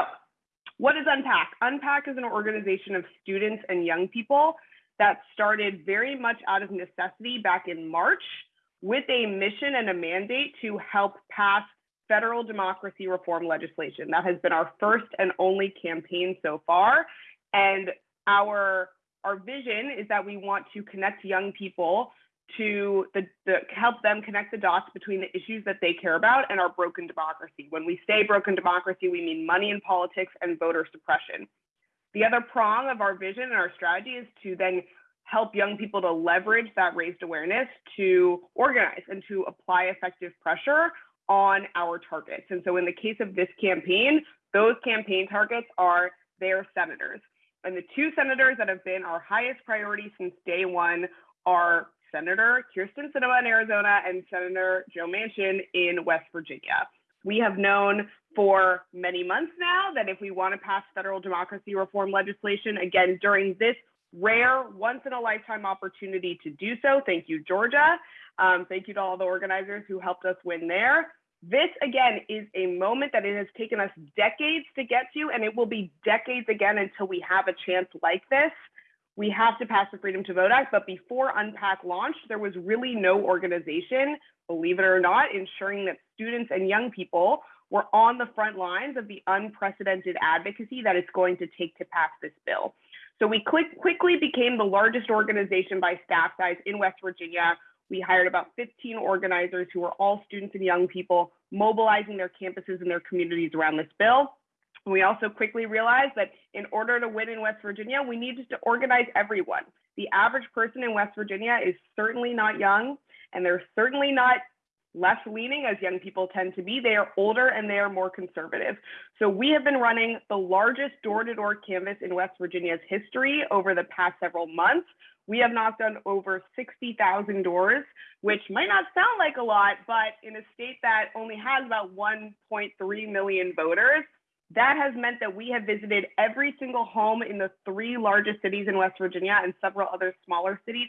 what is Unpack? Unpack is an organization of students and young people that started very much out of necessity back in March with a mission and a mandate to help pass federal democracy reform legislation. That has been our first and only campaign so far. And our, our vision is that we want to connect young people to the, the, help them connect the dots between the issues that they care about and our broken democracy. When we say broken democracy, we mean money in politics and voter suppression. The other prong of our vision and our strategy is to then help young people to leverage that raised awareness to organize and to apply effective pressure on our targets. And so in the case of this campaign, those campaign targets are their senators. And the two senators that have been our highest priority since day one are Senator Kyrsten Sinema in Arizona and Senator Joe Manchin in West Virginia. We have known for many months now that if we want to pass federal democracy reform legislation, again, during this rare, once in a lifetime opportunity to do so, thank you, Georgia. Um, thank you to all the organizers who helped us win there. This, again, is a moment that it has taken us decades to get to, and it will be decades again until we have a chance like this we have to pass the Freedom to Vote Act. But before Unpack launched, there was really no organization, believe it or not, ensuring that students and young people were on the front lines of the unprecedented advocacy that it's going to take to pass this bill. So we quick, quickly became the largest organization by staff size in West Virginia. We hired about 15 organizers who were all students and young people mobilizing their campuses and their communities around this bill. And we also quickly realized that in order to win in West Virginia, we needed to organize everyone. The average person in West Virginia is certainly not young, and they're certainly not left leaning as young people tend to be. They are older and they are more conservative. So we have been running the largest door to door canvas in West Virginia's history over the past several months. We have knocked on over 60,000 doors, which might not sound like a lot, but in a state that only has about 1.3 million voters, that has meant that we have visited every single home in the three largest cities in West Virginia and several other smaller cities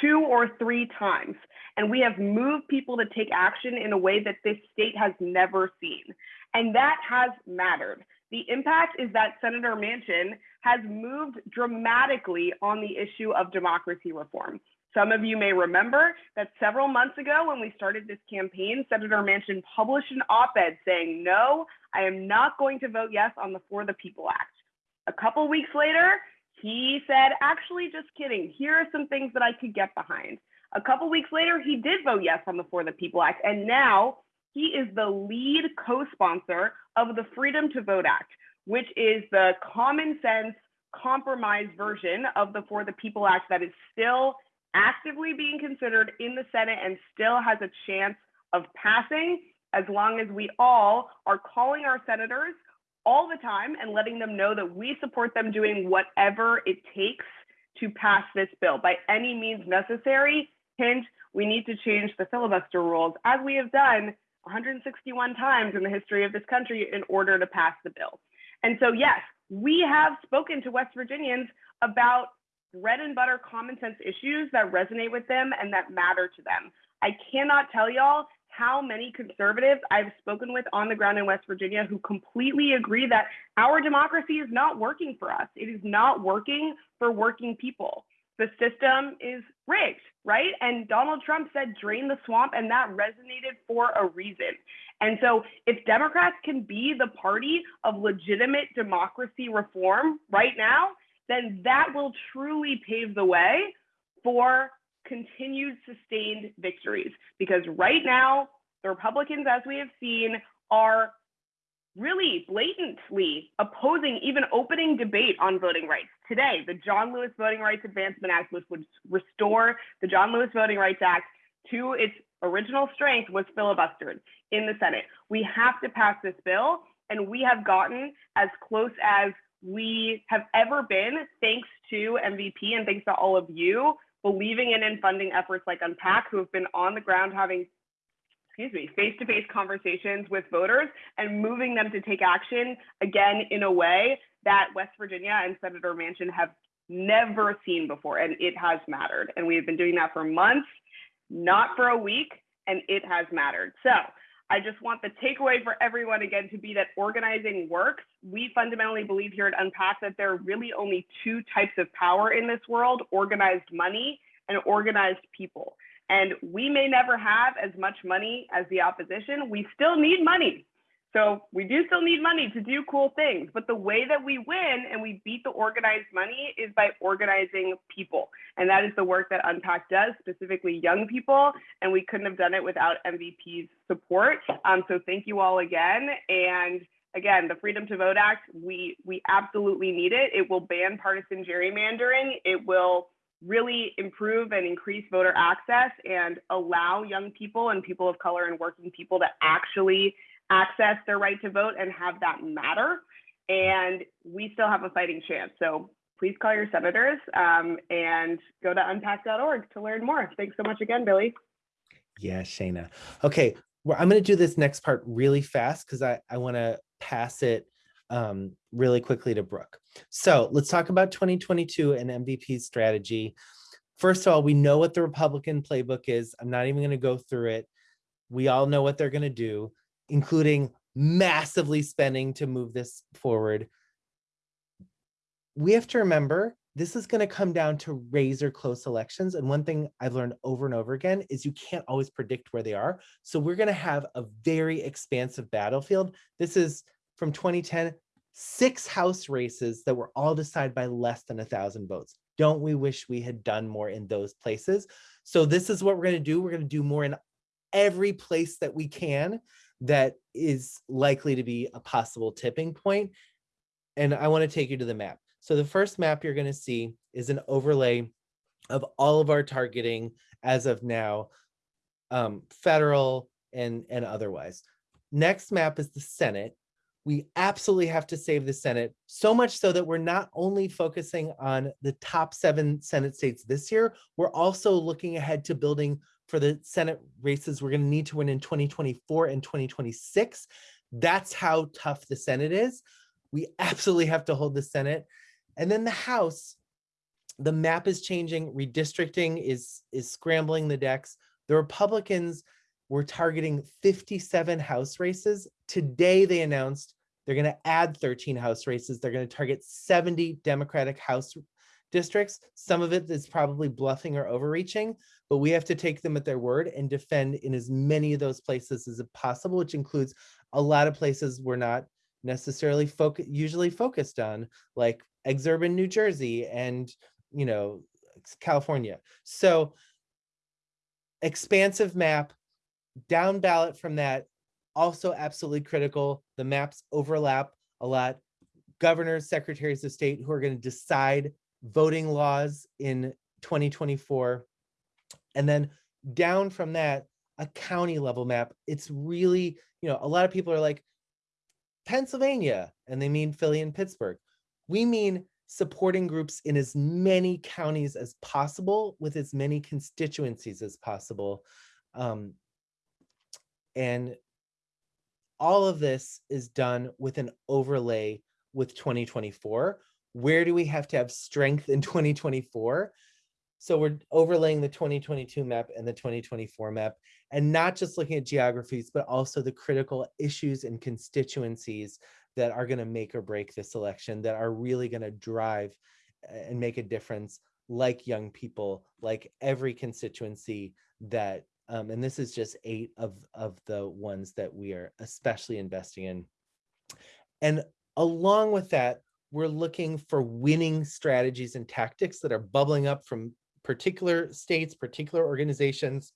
two or three times. And we have moved people to take action in a way that this state has never seen. And that has mattered. The impact is that Senator Manchin has moved dramatically on the issue of democracy reform. Some of you may remember that several months ago when we started this campaign, Senator Manchin published an op-ed saying, no, I am not going to vote yes on the For the People Act. A couple weeks later, he said, actually, just kidding. Here are some things that I could get behind. A couple weeks later, he did vote yes on the For the People Act. And now he is the lead co-sponsor of the Freedom to Vote Act, which is the common sense compromise version of the For the People Act that is still actively being considered in the Senate and still has a chance of passing as long as we all are calling our senators all the time and letting them know that we support them doing whatever it takes to pass this bill by any means necessary. Hint, we need to change the filibuster rules as we have done 161 times in the history of this country in order to pass the bill. And so, yes, we have spoken to West Virginians about bread and butter common sense issues that resonate with them and that matter to them. I cannot tell y'all how many conservatives I've spoken with on the ground in West Virginia who completely agree that our democracy is not working for us. It is not working for working people. The system is rigged, right? And Donald Trump said, drain the swamp, and that resonated for a reason. And so, if Democrats can be the party of legitimate democracy reform right now, then that will truly pave the way for continued sustained victories. Because right now, the Republicans, as we have seen, are really blatantly opposing even opening debate on voting rights. Today, the John Lewis Voting Rights Advancement Act, which would restore the John Lewis Voting Rights Act to its original strength, was filibustered in the Senate. We have to pass this bill, and we have gotten as close as we have ever been, thanks to MVP and thanks to all of you believing in and funding efforts like Unpack, who have been on the ground having excuse me, face-to-face conversations with voters and moving them to take action again in a way that West Virginia and Senator Manchin have never seen before, and it has mattered. And we've been doing that for months, not for a week, and it has mattered. So I just want the takeaway for everyone again to be that organizing works. We fundamentally believe here at Unpack that there are really only two types of power in this world, organized money and organized people. And we may never have as much money as the opposition. We still need money. So we do still need money to do cool things. But the way that we win and we beat the organized money is by organizing people. And that is the work that Unpack does, specifically young people. And we couldn't have done it without MVP's support. Um, so thank you all again. And again, the Freedom to Vote Act, we, we absolutely need it. It will ban partisan gerrymandering. It will really improve and increase voter access and allow young people and people of color and working people to actually access their right to vote and have that matter. And we still have a fighting chance. So please call your senators um, and go to unpack.org to learn more. Thanks so much again, Billy. Yeah, Shayna. Okay, well, I'm going to do this next part really fast because I, I want to pass it um, really quickly to Brooke. So let's talk about 2022 and MVP strategy. First of all, we know what the Republican playbook is. I'm not even going to go through it. We all know what they're going to do, including massively spending to move this forward. We have to remember this is going to come down to razor close elections. And one thing I've learned over and over again is you can't always predict where they are. So we're going to have a very expansive battlefield. This is from 2010, six House races that were all decided by less than a thousand votes. Don't we wish we had done more in those places? So this is what we're going to do. We're going to do more in every place that we can that is likely to be a possible tipping point. And I want to take you to the map. So the first map you're going to see is an overlay of all of our targeting as of now, um, federal and, and otherwise. Next map is the Senate we absolutely have to save the Senate, so much so that we're not only focusing on the top seven Senate states this year, we're also looking ahead to building for the Senate races we're going to need to win in 2024 and 2026. That's how tough the Senate is. We absolutely have to hold the Senate. And then the House, the map is changing, redistricting is, is scrambling the decks. The Republicans were targeting 57 House races. Today they announced they're going to add 13 House races. They're going to target 70 Democratic House districts. Some of it is probably bluffing or overreaching, but we have to take them at their word and defend in as many of those places as possible, which includes a lot of places we're not necessarily usually focused on, like exurban New Jersey and, you know, California. So expansive map, down ballot from that, also absolutely critical. The maps overlap a lot. Governors, secretaries of state who are going to decide voting laws in 2024. And then down from that, a county level map. It's really, you know, a lot of people are like, Pennsylvania, and they mean Philly and Pittsburgh. We mean supporting groups in as many counties as possible with as many constituencies as possible. Um, and all of this is done with an overlay with 2024. Where do we have to have strength in 2024? So we're overlaying the 2022 map and the 2024 map, and not just looking at geographies, but also the critical issues and constituencies that are going to make or break this election, that are really going to drive and make a difference, like young people, like every constituency that um, and this is just eight of, of the ones that we are especially investing in. And along with that, we're looking for winning strategies and tactics that are bubbling up from particular states, particular organizations.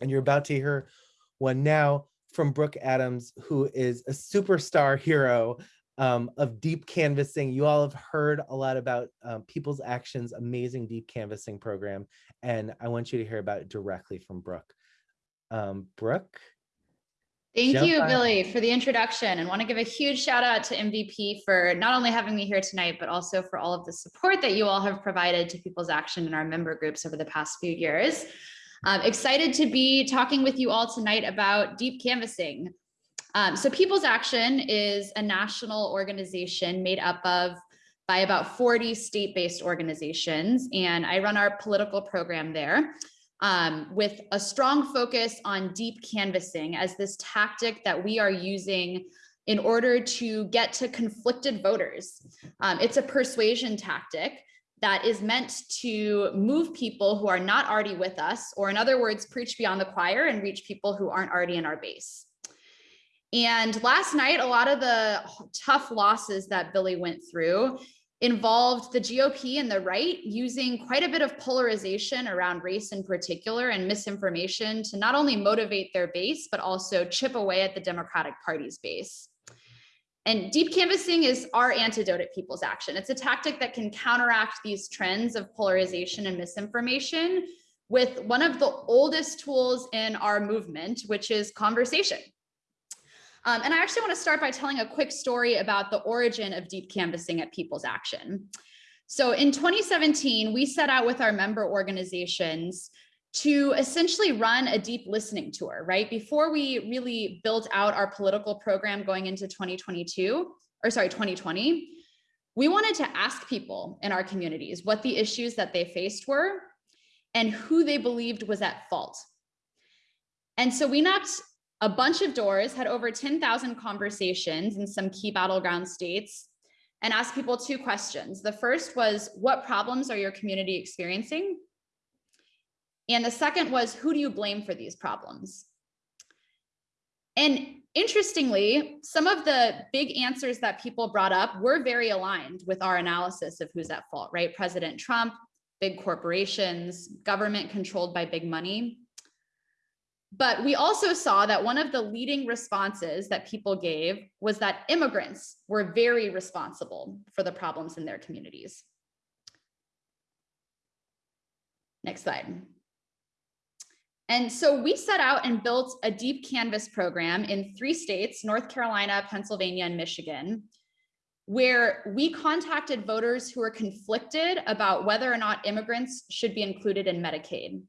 And you're about to hear one now. from Brooke Adams, who is a superstar hero um, of deep canvassing. You all have heard a lot about um, People's Action's amazing deep canvassing program, and I want you to hear about it directly from Brooke. Um, Brooke? Thank you, Billy, for the introduction and want to give a huge shout out to MVP for not only having me here tonight, but also for all of the support that you all have provided to People's Action and our member groups over the past few years. I'm excited to be talking with you all tonight about deep canvassing. Um, so People's Action is a national organization made up of by about 40 state-based organizations, and I run our political program there um, with a strong focus on deep canvassing as this tactic that we are using in order to get to conflicted voters. Um, it's a persuasion tactic that is meant to move people who are not already with us, or in other words, preach beyond the choir and reach people who aren't already in our base. And last night, a lot of the tough losses that Billy went through involved the GOP and the right using quite a bit of polarization around race in particular and misinformation to not only motivate their base, but also chip away at the Democratic Party's base. And deep canvassing is our antidote at People's Action. It's a tactic that can counteract these trends of polarization and misinformation with one of the oldest tools in our movement, which is conversation. Um, and I actually want to start by telling a quick story about the origin of deep canvassing at People's Action. So in 2017, we set out with our member organizations to essentially run a deep listening tour, right? Before we really built out our political program going into 2022, or sorry, 2020, we wanted to ask people in our communities what the issues that they faced were and who they believed was at fault. And so we knocked a bunch of doors, had over 10,000 conversations in some key battleground states, and asked people two questions. The first was, what problems are your community experiencing? And the second was, who do you blame for these problems? And interestingly, some of the big answers that people brought up were very aligned with our analysis of who's at fault, right? President Trump, big corporations, government controlled by big money. But we also saw that one of the leading responses that people gave was that immigrants were very responsible for the problems in their communities. Next slide. And so we set out and built a deep canvas program in three states, North Carolina, Pennsylvania, and Michigan, where we contacted voters who were conflicted about whether or not immigrants should be included in Medicaid.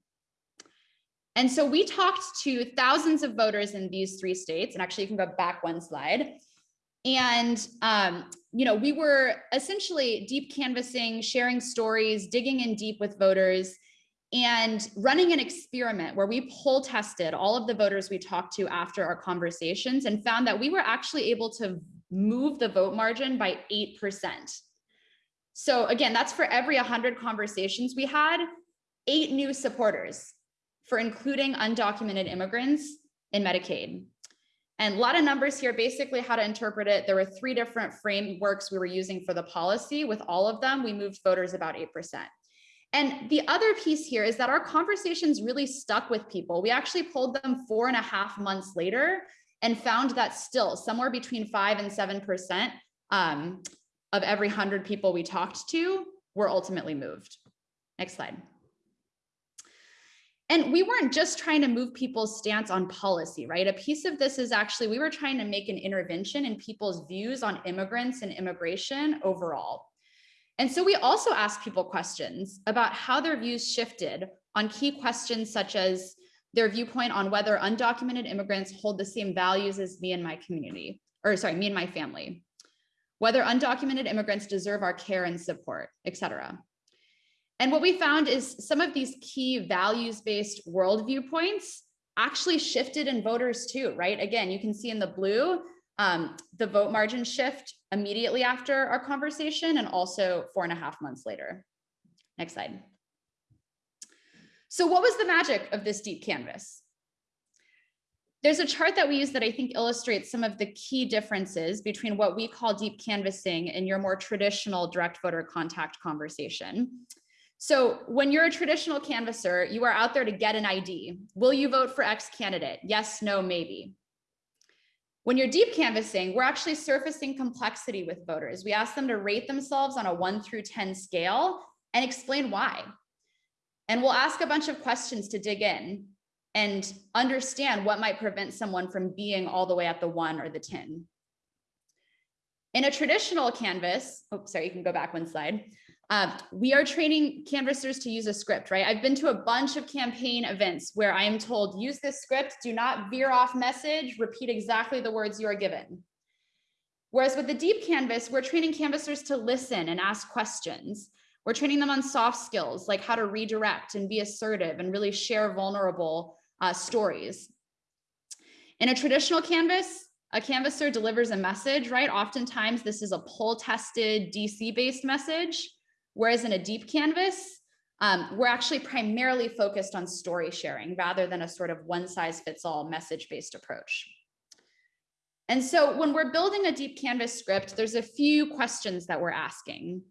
And so we talked to thousands of voters in these three states, and actually you can go back one slide. And, um, you know, we were essentially deep canvassing, sharing stories, digging in deep with voters, and running an experiment where we poll tested all of the voters we talked to after our conversations and found that we were actually able to move the vote margin by 8%. So again, that's for every 100 conversations we had, eight new supporters for including undocumented immigrants in Medicaid. And a lot of numbers here, basically how to interpret it. There were three different frameworks we were using for the policy. With all of them, we moved voters about 8%. And the other piece here is that our conversations really stuck with people. We actually pulled them four and a half months later and found that still somewhere between five and 7% um, of every 100 people we talked to were ultimately moved. Next slide. And we weren't just trying to move people's stance on policy, right? A piece of this is actually, we were trying to make an intervention in people's views on immigrants and immigration overall. And so we also asked people questions about how their views shifted on key questions such as their viewpoint on whether undocumented immigrants hold the same values as me and my community, or sorry, me and my family, whether undocumented immigrants deserve our care and support, et cetera. And what we found is some of these key values-based worldview points actually shifted in voters too, right? Again, you can see in the blue, um, the vote margin shift immediately after our conversation and also four and a half months later. Next slide. So what was the magic of this deep canvas? There's a chart that we use that I think illustrates some of the key differences between what we call deep canvassing and your more traditional direct voter contact conversation. So when you're a traditional canvasser, you are out there to get an ID. Will you vote for X candidate? Yes, no, maybe. When you're deep canvassing, we're actually surfacing complexity with voters. We ask them to rate themselves on a one through 10 scale and explain why. And we'll ask a bunch of questions to dig in and understand what might prevent someone from being all the way at the one or the 10. In a traditional canvas, oh, sorry, you can go back one slide. Uh, we are training canvassers to use a script, right? I've been to a bunch of campaign events where I am told, use this script, do not veer off message, repeat exactly the words you are given. Whereas with the deep canvas, we're training canvassers to listen and ask questions. We're training them on soft skills, like how to redirect and be assertive and really share vulnerable uh, stories. In a traditional canvas, a canvasser delivers a message, right? Oftentimes this is a poll tested DC based message. Whereas in a deep canvas, um, we're actually primarily focused on story sharing rather than a sort of one size fits all message based approach. And so when we're building a deep canvas script, there's a few questions that we're asking.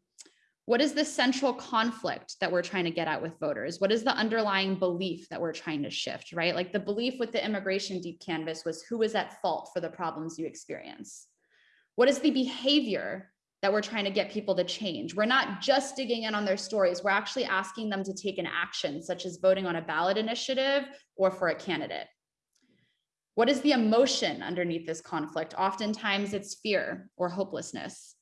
What is the central conflict that we're trying to get at with voters? What is the underlying belief that we're trying to shift, right? Like the belief with the immigration deep canvas was who is at fault for the problems you experience? What is the behavior that we're trying to get people to change? We're not just digging in on their stories, we're actually asking them to take an action, such as voting on a ballot initiative or for a candidate. What is the emotion underneath this conflict? Oftentimes it's fear or hopelessness.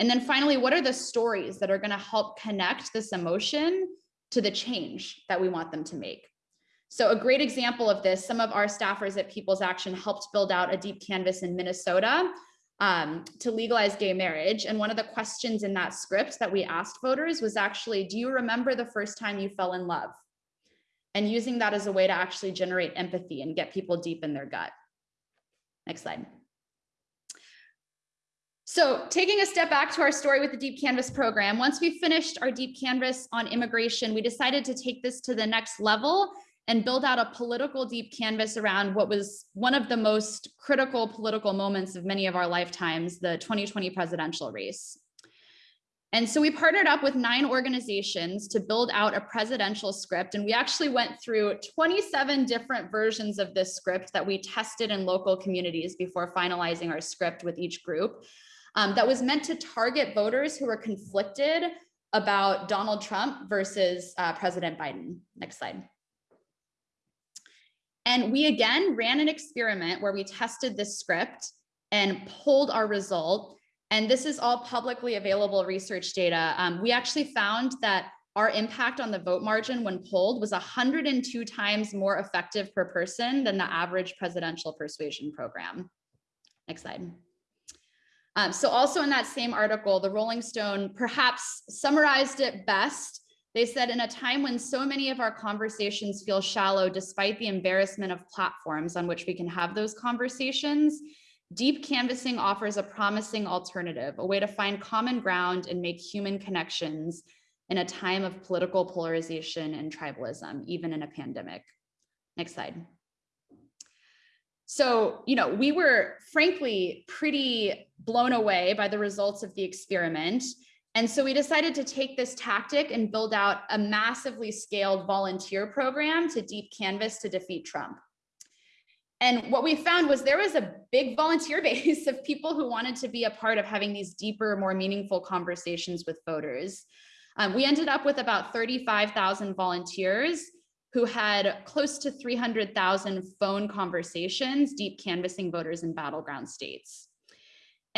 And then finally, what are the stories that are going to help connect this emotion to the change that we want them to make? So a great example of this, some of our staffers at People's Action helped build out a deep canvas in Minnesota um, to legalize gay marriage. And one of the questions in that script that we asked voters was actually, do you remember the first time you fell in love? And using that as a way to actually generate empathy and get people deep in their gut. Next slide. So taking a step back to our story with the Deep Canvas program, once we finished our Deep Canvas on immigration, we decided to take this to the next level and build out a political deep canvas around what was one of the most critical political moments of many of our lifetimes, the 2020 presidential race. And so we partnered up with nine organizations to build out a presidential script. And we actually went through 27 different versions of this script that we tested in local communities before finalizing our script with each group um, that was meant to target voters who were conflicted about Donald Trump versus uh, President Biden. Next slide. And we again ran an experiment where we tested this script and pulled our result. And this is all publicly available research data. Um, we actually found that our impact on the vote margin when polled was 102 times more effective per person than the average presidential persuasion program. Next slide. Um, so also in that same article, the Rolling Stone perhaps summarized it best. They said, in a time when so many of our conversations feel shallow, despite the embarrassment of platforms on which we can have those conversations, deep canvassing offers a promising alternative, a way to find common ground and make human connections in a time of political polarization and tribalism, even in a pandemic. Next slide. So, you know, we were frankly pretty blown away by the results of the experiment. And so we decided to take this tactic and build out a massively scaled volunteer program to deep canvas to defeat Trump. And what we found was there was a big volunteer base of people who wanted to be a part of having these deeper, more meaningful conversations with voters. Um, we ended up with about 35,000 volunteers who had close to 300,000 phone conversations, deep canvassing voters in battleground states.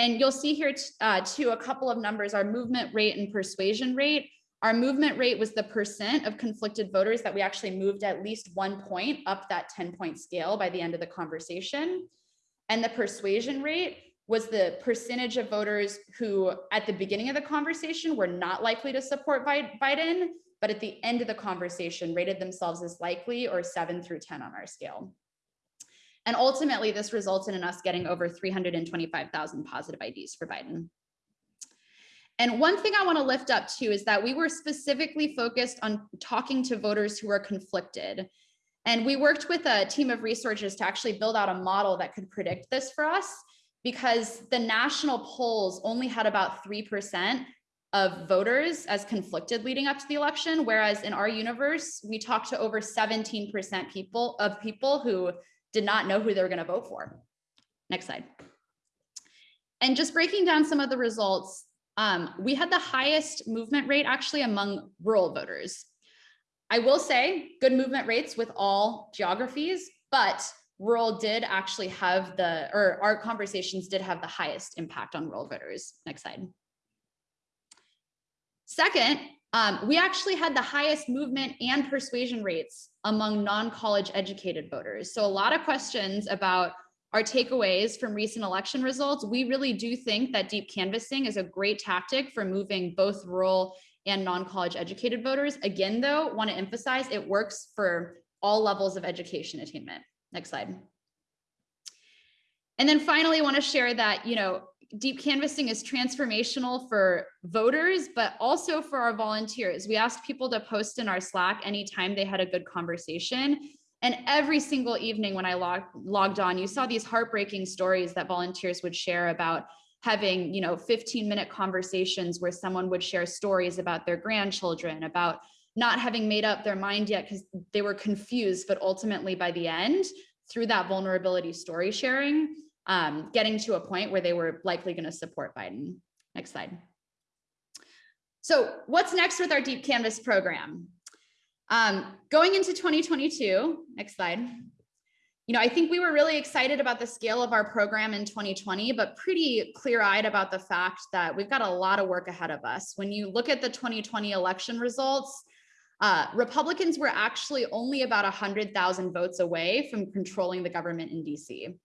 And you'll see here uh, too a couple of numbers, our movement rate and persuasion rate. Our movement rate was the percent of conflicted voters that we actually moved at least one point up that 10 point scale by the end of the conversation. And the persuasion rate was the percentage of voters who at the beginning of the conversation were not likely to support Biden but at the end of the conversation rated themselves as likely or seven through 10 on our scale. And ultimately, this resulted in us getting over 325,000 positive IDs for Biden. And one thing I want to lift up too is that we were specifically focused on talking to voters who are conflicted. And we worked with a team of researchers to actually build out a model that could predict this for us because the national polls only had about 3% of voters as conflicted leading up to the election whereas in our universe we talked to over 17% people of people who did not know who they were going to vote for Next slide. And just breaking down some of the results, um, we had the highest movement rate actually among rural voters. I will say good movement rates with all geographies, but rural did actually have the, or our conversations did have the highest impact on rural voters. Next slide. Second, um, we actually had the highest movement and persuasion rates among non-college educated voters. So a lot of questions about our takeaways from recent election results. We really do think that deep canvassing is a great tactic for moving both rural and non-college educated voters. Again, though, want to emphasize it works for all levels of education attainment. Next slide. And then finally, I want to share that, you know, deep canvassing is transformational for voters, but also for our volunteers. We asked people to post in our Slack anytime they had a good conversation. And every single evening when I log, logged on, you saw these heartbreaking stories that volunteers would share about having, you know, 15 minute conversations where someone would share stories about their grandchildren, about not having made up their mind yet because they were confused, but ultimately by the end, through that vulnerability story sharing, um, getting to a point where they were likely going to support Biden. Next slide. So what's next with our Deep Canvas program? Um, going into 2022, next slide. You know, I think we were really excited about the scale of our program in 2020, but pretty clear eyed about the fact that we've got a lot of work ahead of us. When you look at the 2020 election results, uh, Republicans were actually only about 100,000 votes away from controlling the government in DC.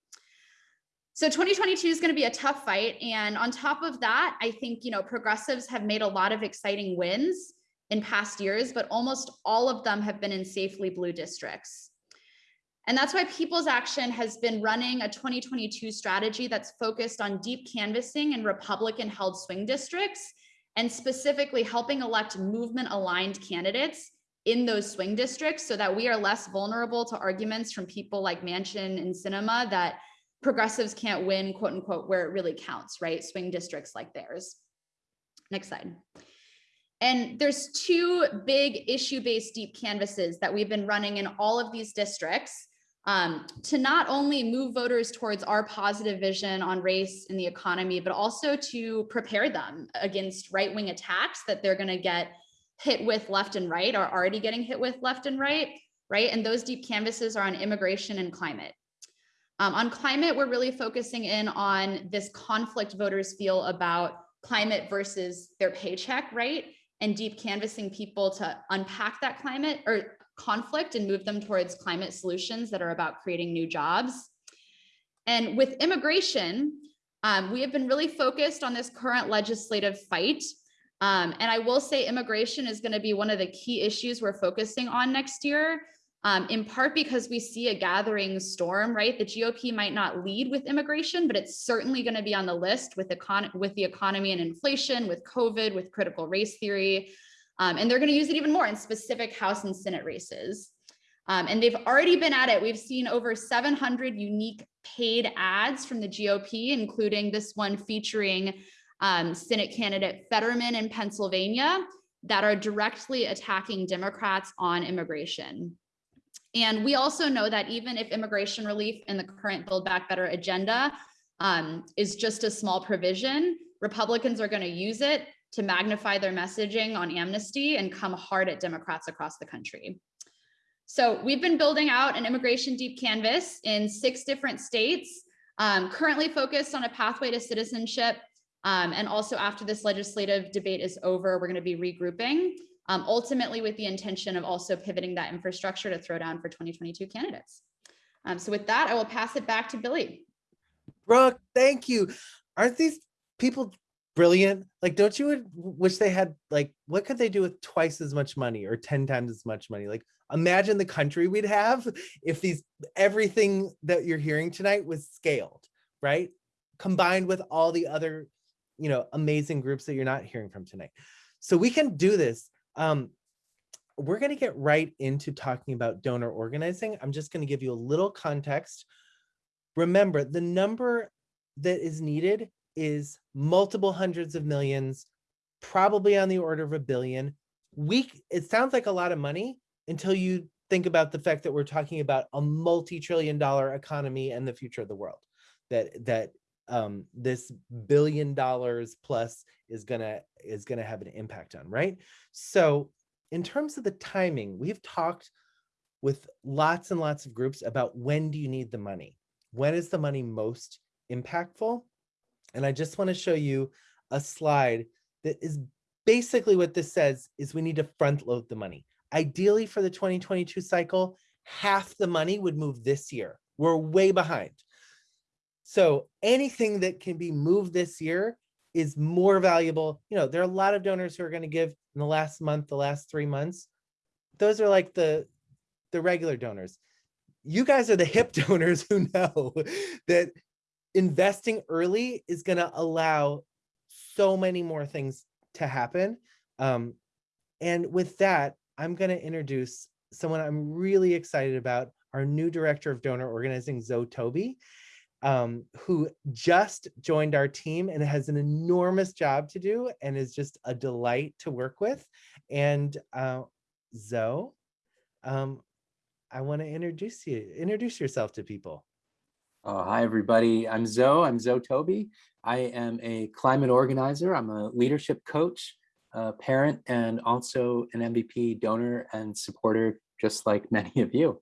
So 2022 is going to be a tough fight. And on top of that, I think, you know, progressives have made a lot of exciting wins in past years, but almost all of them have been in safely blue districts. And that's why People's Action has been running a 2022 strategy that's focused on deep canvassing in Republican held swing districts and specifically helping elect movement aligned candidates in those swing districts so that we are less vulnerable to arguments from people like Manchin and Sinema that progressives can't win, quote unquote, where it really counts, right? Swing districts like theirs. Next slide. And there's two big issue-based deep canvases that we've been running in all of these districts um, to not only move voters towards our positive vision on race and the economy, but also to prepare them against right-wing attacks that they're gonna get hit with left and right, are already getting hit with left and right, right? And those deep canvases are on immigration and climate. Um, on climate, we're really focusing in on this conflict voters feel about climate versus their paycheck, right? And deep canvassing people to unpack that climate or conflict and move them towards climate solutions that are about creating new jobs. And with immigration, um, we have been really focused on this current legislative fight. Um, and I will say immigration is going to be one of the key issues we're focusing on next year um, in part because we see a gathering storm, right? The GOP might not lead with immigration, but it's certainly going to be on the list with, econ with the economy and inflation, with COVID, with critical race theory. Um, and they're going to use it even more in specific House and Senate races. Um, and they've already been at it. We've seen over 700 unique paid ads from the GOP, including this one featuring um, Senate candidate Fetterman in Pennsylvania that are directly attacking Democrats on immigration. And we also know that even if immigration relief in the current Build Back Better agenda um, is just a small provision, Republicans are going to use it to magnify their messaging on amnesty and come hard at Democrats across the country. So we've been building out an immigration deep canvas in six different states, um, currently focused on a pathway to citizenship. Um, and also after this legislative debate is over, we're going to be regrouping um, ultimately with the intention of also pivoting that infrastructure to throw down for 2022 candidates. Um, so with that, I will pass it back to Billy. Brooke, thank you. Aren't these people brilliant? Like, don't you wish they had, like, what could they do with twice as much money or 10 times as much money? Like, imagine the country we'd have if these, everything that you're hearing tonight was scaled, right? Combined with all the other, you know, amazing groups that you're not hearing from tonight. So we can do this. Um, we're going to get right into talking about donor organizing. I'm just going to give you a little context. Remember, the number that is needed is multiple hundreds of millions, probably on the order of a billion. We, it sounds like a lot of money until you think about the fact that we're talking about a multi-trillion dollar economy and the future of the world. that that um, this billion dollars plus is gonna is gonna have an impact on, right? So in terms of the timing, we've talked with lots and lots of groups about when do you need the money? When is the money most impactful? And I just want to show you a slide that is basically what this says is we need to front load the money. Ideally for the 2022 cycle, half the money would move this year. We're way behind. So anything that can be moved this year is more valuable. You know, there are a lot of donors who are going to give in the last month, the last three months. Those are like the, the regular donors. You guys are the hip donors who know that investing early is going to allow so many more things to happen. Um, and with that, I'm going to introduce someone I'm really excited about, our new director of donor organizing, Zoe Toby um, who just joined our team and has an enormous job to do and is just a delight to work with. And uh, Zoe, um, I want to introduce you, introduce yourself to people. Uh, hi, everybody. I'm Zoe. I'm Zoe Toby. I am a climate organizer. I'm a leadership coach, a parent, and also an MVP donor and supporter, just like many of you.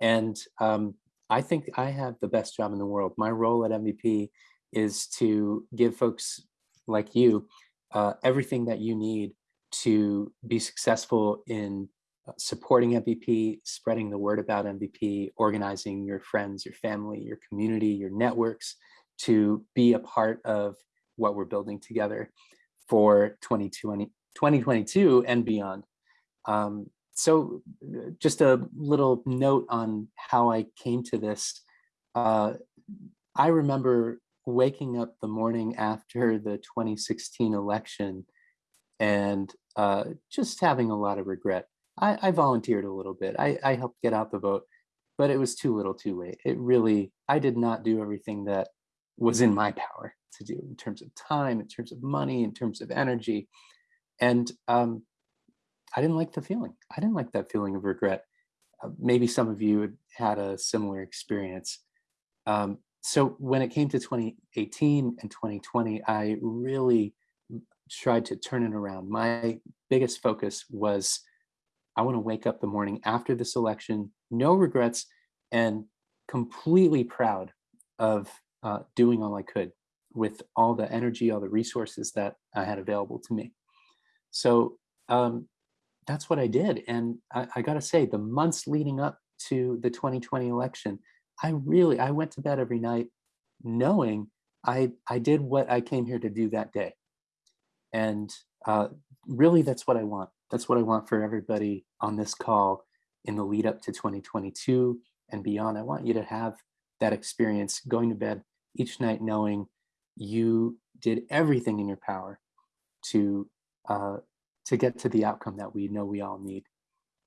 And um, I think I have the best job in the world. My role at MVP is to give folks like you uh, everything that you need to be successful in uh, supporting MVP, spreading the word about MVP, organizing your friends, your family, your community, your networks to be a part of what we're building together for 2020, 2022 and beyond. Um, so just a little note on how I came to this. Uh, I remember waking up the morning after the 2016 election and uh, just having a lot of regret. I, I volunteered a little bit. I, I, helped get out the vote, but it was too little too late. It really, I did not do everything that was in my power to do in terms of time, in terms of money, in terms of energy. And um, I didn't like the feeling. I didn't like that feeling of regret. Uh, maybe some of you had a similar experience. Um, so when it came to 2018 and 2020, I really tried to turn it around. My biggest focus was I want to wake up the morning after this election, no regrets, and completely proud of uh, doing all I could with all the energy, all the resources that I had available to me. So um, that's what I did. And I, I got to say, the months leading up to the 2020 election, I really, I went to bed every night knowing I, I did what I came here to do that day. And uh, really, that's what I want. That's what I want for everybody on this call in the lead up to 2022 and beyond. I want you to have that experience going to bed each night knowing you did everything in your power to uh, to get to the outcome that we know we all need.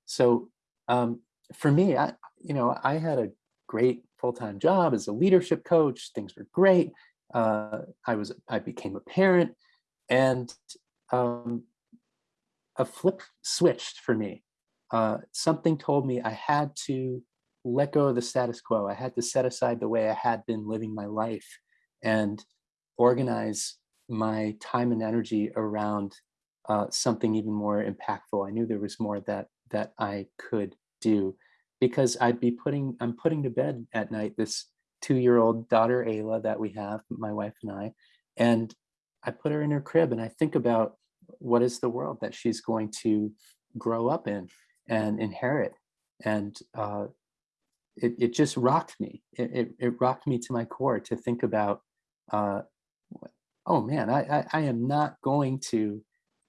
So um, for me, I, you know, I had a great full-time job as a leadership coach. Things were great. Uh, I was, I became a parent and um, a flip switched for me. Uh, something told me I had to let go of the status quo. I had to set aside the way I had been living my life and organize my time and energy around uh, something even more impactful. I knew there was more that that I could do because I'd be putting, I'm putting to bed at night this two-year-old daughter, Ayla, that we have, my wife and I, and I put her in her crib and I think about what is the world that she's going to grow up in and inherit. And uh, it, it just rocked me. It, it, it, rocked me to my core to think about, uh, oh man, I, I, I am not going to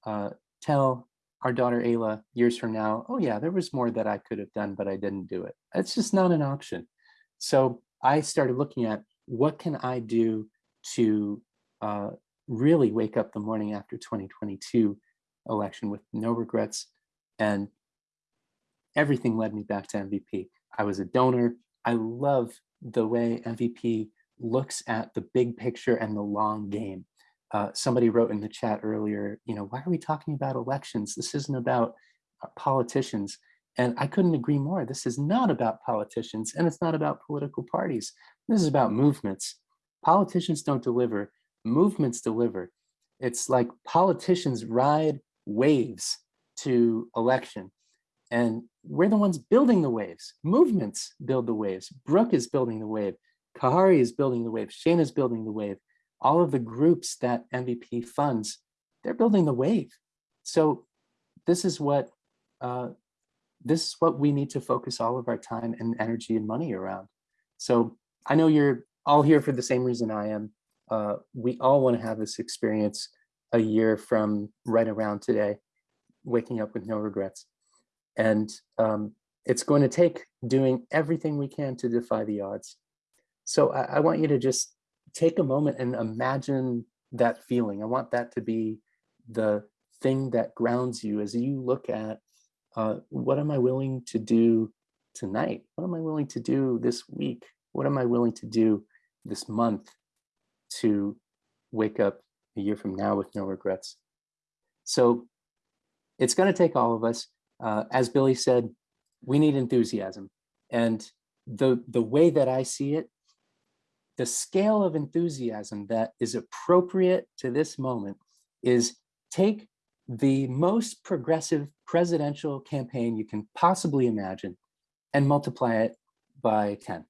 uh, tell our daughter Ayla years from now, oh yeah, there was more that I could have done, but I didn't do it. It's just not an option. So I started looking at what can I do to uh, really wake up the morning after 2022 election with no regrets and everything led me back to MVP. I was a donor. I love the way MVP looks at the big picture and the long game uh, somebody wrote in the chat earlier, you know, why are we talking about elections? This isn't about uh, politicians. And I couldn't agree more. This is not about politicians and it's not about political parties. This is about movements. Politicians don't deliver, movements deliver. It's like politicians ride waves to election and we're the ones building the waves. Movements build the waves. Brooke is building the wave. Khari is building the wave. Shane is building the wave. All of the groups that MVP funds, they're building the wave. So this is what uh, this is what we need to focus all of our time and energy and money around. So I know you're all here for the same reason I am. Uh, we all want to have this experience a year from right around today, waking up with no regrets. And um, it's going to take doing everything we can to defy the odds. So I, I want you to just take a moment and imagine that feeling. I want that to be the thing that grounds you as you look at uh, what am I willing to do tonight? What am I willing to do this week? What am I willing to do this month to wake up a year from now with no regrets? So it's going to take all of us. Uh, as Billy said, we need enthusiasm. And the, the way that I see it, the scale of enthusiasm that is appropriate to this moment is take the most progressive presidential campaign you can possibly imagine and multiply it by 10,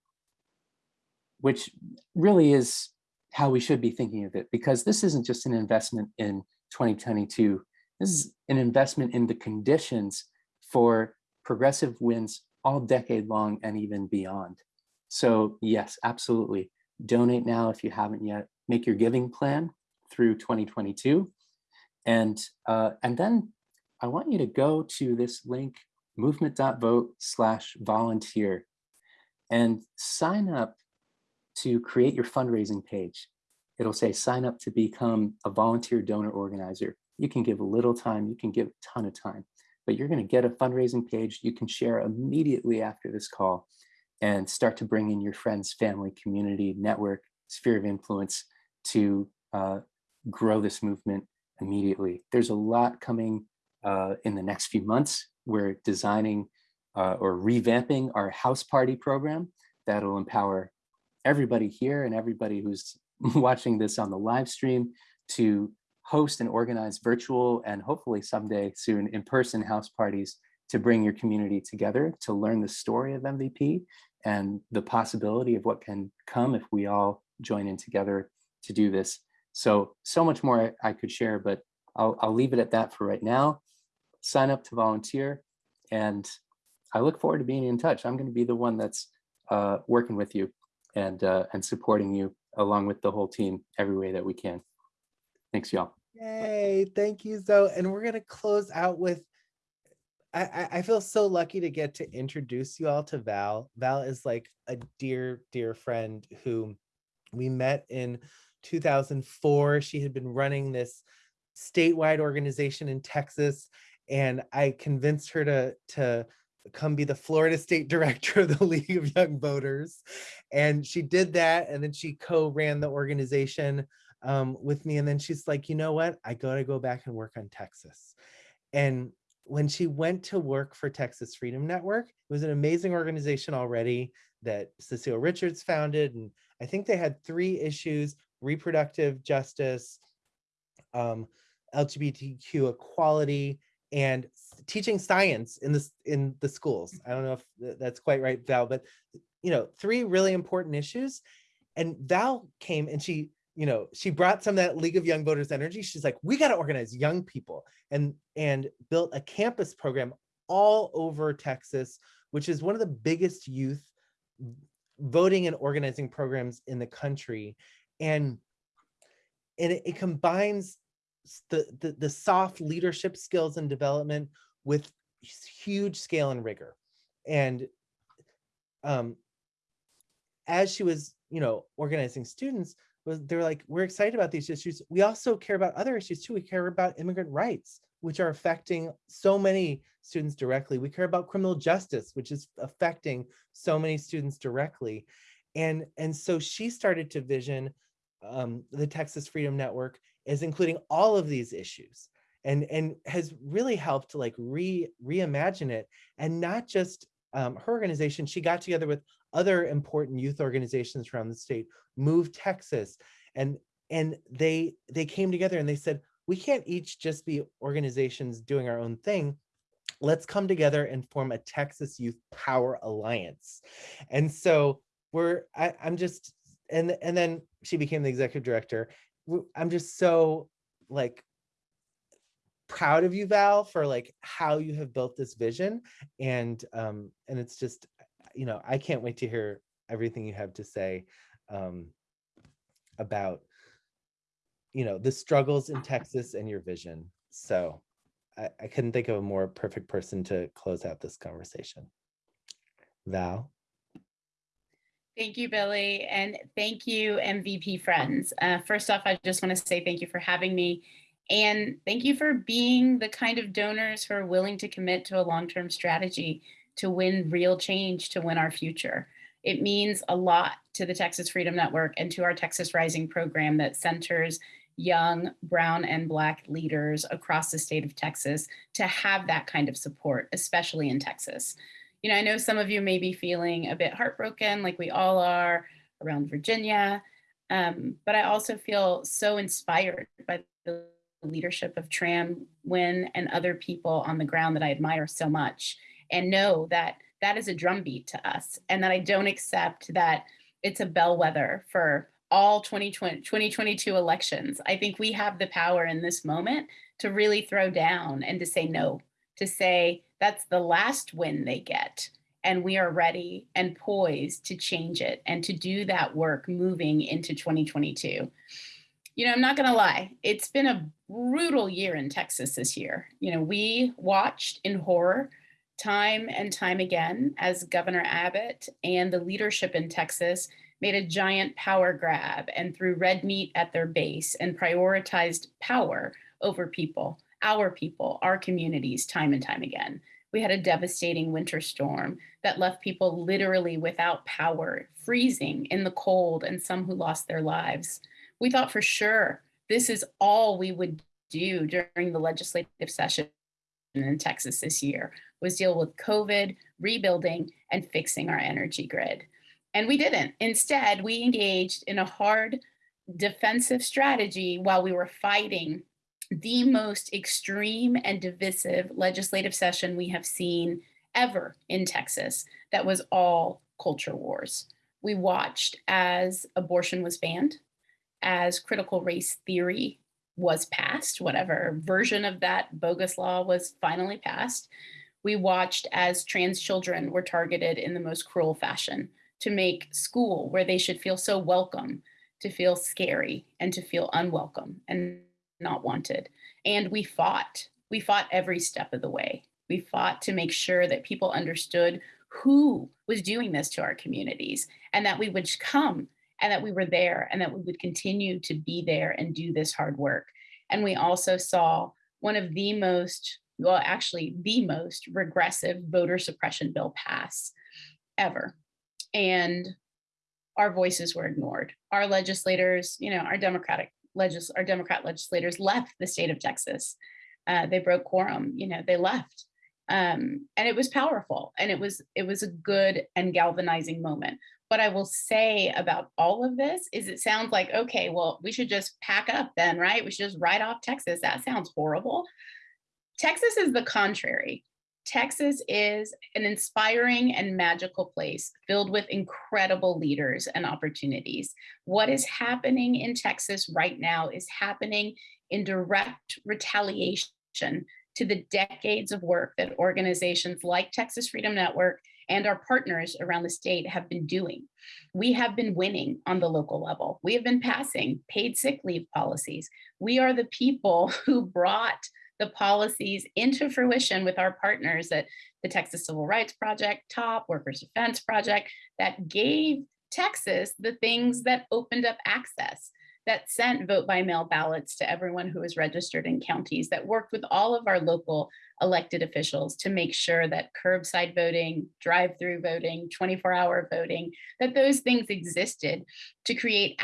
which really is how we should be thinking of it, because this isn't just an investment in 2022. This is an investment in the conditions for progressive wins all decade long and even beyond. So yes, absolutely. Donate now if you haven't yet. Make your giving plan through 2022. And, uh, and then I want you to go to this link, movement.vote slash volunteer and sign up to create your fundraising page. It'll say sign up to become a volunteer donor organizer. You can give a little time, you can give a ton of time but you're going to get a fundraising page you can share immediately after this call and start to bring in your friends, family, community, network, sphere of influence to uh, grow this movement immediately. There's a lot coming uh, in the next few months. We're designing uh, or revamping our house party program that'll empower everybody here and everybody who's watching this on the live stream to host and organize virtual and hopefully someday soon in-person house parties to bring your community together to learn the story of MVP and the possibility of what can come if we all join in together to do this. So, so much more I, I could share, but I'll, I'll leave it at that for right now. Sign up to volunteer and I look forward to being in touch. I'm going to be the one that's uh, working with you and, uh, and supporting you along with the whole team every way that we can. Thanks, y'all. Yay, thank you, Zoe. And we're gonna close out with, I, I feel so lucky to get to introduce you all to Val. Val is like a dear, dear friend who we met in 2004. She had been running this statewide organization in Texas and I convinced her to, to come be the Florida State Director of the League of Young Voters. And she did that and then she co-ran the organization um, with me. And then she's like, you know what? I got to go back and work on Texas. And when she went to work for Texas Freedom Network, it was an amazing organization already that Cecile Richards founded. And I think they had three issues, reproductive justice, um, LGBTQ equality, and teaching science in the, in the schools. I don't know if that's quite right, Val, but you know, three really important issues. And Val came and she you know, she brought some of that League of Young Voters energy. She's like, we got to organize young people and and built a campus program all over Texas, which is one of the biggest youth voting and organizing programs in the country. And and it, it combines the, the the soft leadership skills and development with huge scale and rigor. And um, as she was, you know, organizing students, they're like, we're excited about these issues. We also care about other issues too. We care about immigrant rights, which are affecting so many students directly. We care about criminal justice, which is affecting so many students directly. And, and so she started to vision um, the Texas Freedom Network as including all of these issues and, and has really helped to like re reimagine it and not just um, her organization, she got together with other important youth organizations around the state, Move Texas, and and they they came together and they said, we can't each just be organizations doing our own thing. Let's come together and form a Texas Youth Power Alliance. And so we're I, I'm just and and then she became the executive director. I'm just so like proud of you val for like how you have built this vision and um and it's just you know i can't wait to hear everything you have to say um about you know the struggles in texas and your vision. So I, I couldn't think of a more perfect person to close out this conversation. Val? Thank you, Billy, and thank you, MVP friends. Uh, first off, I just want to say thank you for having me and thank you for being the kind of donors who are willing to commit to a long-term strategy to win real change, to win our future. It means a lot to the Texas Freedom Network and to our Texas Rising program that centers young brown and black leaders across the state of Texas to have that kind of support, especially in Texas. You know, I know some of you may be feeling a bit heartbroken like we all are around Virginia, um, but I also feel so inspired by the leadership of Tram Nguyen and other people on the ground that I admire so much and know that that is a drumbeat to us and that I don't accept that it's a bellwether for all 2020, 2022 elections. I think we have the power in this moment to really throw down and to say no, to say that's the last win they get. And we are ready and poised to change it and to do that work moving into 2022 you know, I'm not going to lie, it's been a brutal year in Texas this year. You know, we watched in horror time and time again as Governor Abbott and the leadership in Texas made a giant power grab and threw red meat at their base and prioritized power over people, our people, our communities, time and time again. We had a devastating winter storm that left people literally without power, freezing in the cold, and some who lost their lives we thought for sure this is all we would do during the legislative session in Texas this year was deal with COVID, rebuilding, and fixing our energy grid. And we didn't. Instead, we engaged in a hard defensive strategy while we were fighting the most extreme and divisive legislative session we have seen ever in Texas that was all culture wars. We watched as abortion was banned, as critical race theory was passed, whatever version of that bogus law was finally passed, we watched as trans children were targeted in the most cruel fashion to make school where they should feel so welcome to feel scary and to feel unwelcome and not wanted. And we fought. We fought every step of the way. We fought to make sure that people understood who was doing this to our communities and that we would come and that we were there and that we would continue to be there and do this hard work. And we also saw one of the most, well, actually the most regressive voter suppression bill pass ever. And our voices were ignored. Our legislators, you know, our Democratic legis our Democrat legislators left the state of Texas. Uh, they broke quorum, you know, they left. Um, and it was powerful and it was it was a good and galvanizing moment what I will say about all of this is it sounds like, okay, well, we should just pack up then, right? We should just write off Texas. That sounds horrible. Texas is the contrary. Texas is an inspiring and magical place filled with incredible leaders and opportunities. What is happening in Texas right now is happening in direct retaliation to the decades of work that organizations like Texas Freedom Network and our partners around the state have been doing. We have been winning on the local level. We have been passing paid sick leave policies. We are the people who brought the policies into fruition with our partners at the Texas Civil Rights Project, TOP, Workers Defense Project, that gave Texas the things that opened up access that sent vote by mail ballots to everyone who was registered in counties, that worked with all of our local elected officials to make sure that curbside voting, drive-through voting, 24-hour voting, that those things existed to create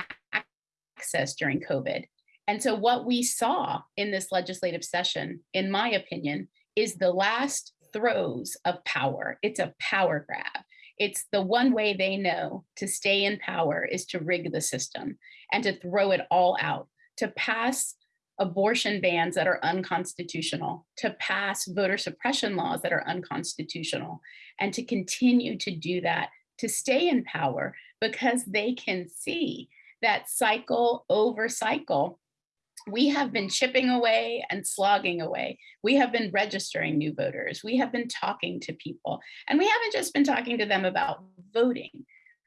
access during COVID. And so what we saw in this legislative session, in my opinion, is the last throes of power. It's a power grab. It's the one way they know to stay in power is to rig the system and to throw it all out, to pass abortion bans that are unconstitutional, to pass voter suppression laws that are unconstitutional, and to continue to do that to stay in power because they can see that cycle over cycle we have been chipping away and slogging away. We have been registering new voters. We have been talking to people. And we haven't just been talking to them about voting.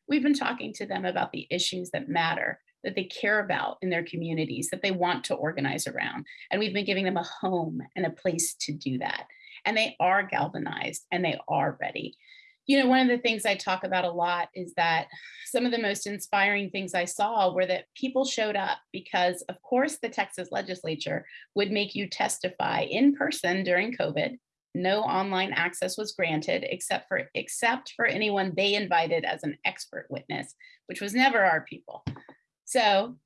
We've been talking to them about the issues that matter, that they care about in their communities, that they want to organize around. And we've been giving them a home and a place to do that. And they are galvanized and they are ready you know, one of the things I talk about a lot is that some of the most inspiring things I saw were that people showed up because, of course, the Texas legislature would make you testify in person during COVID. No online access was granted except for except for anyone they invited as an expert witness, which was never our people. So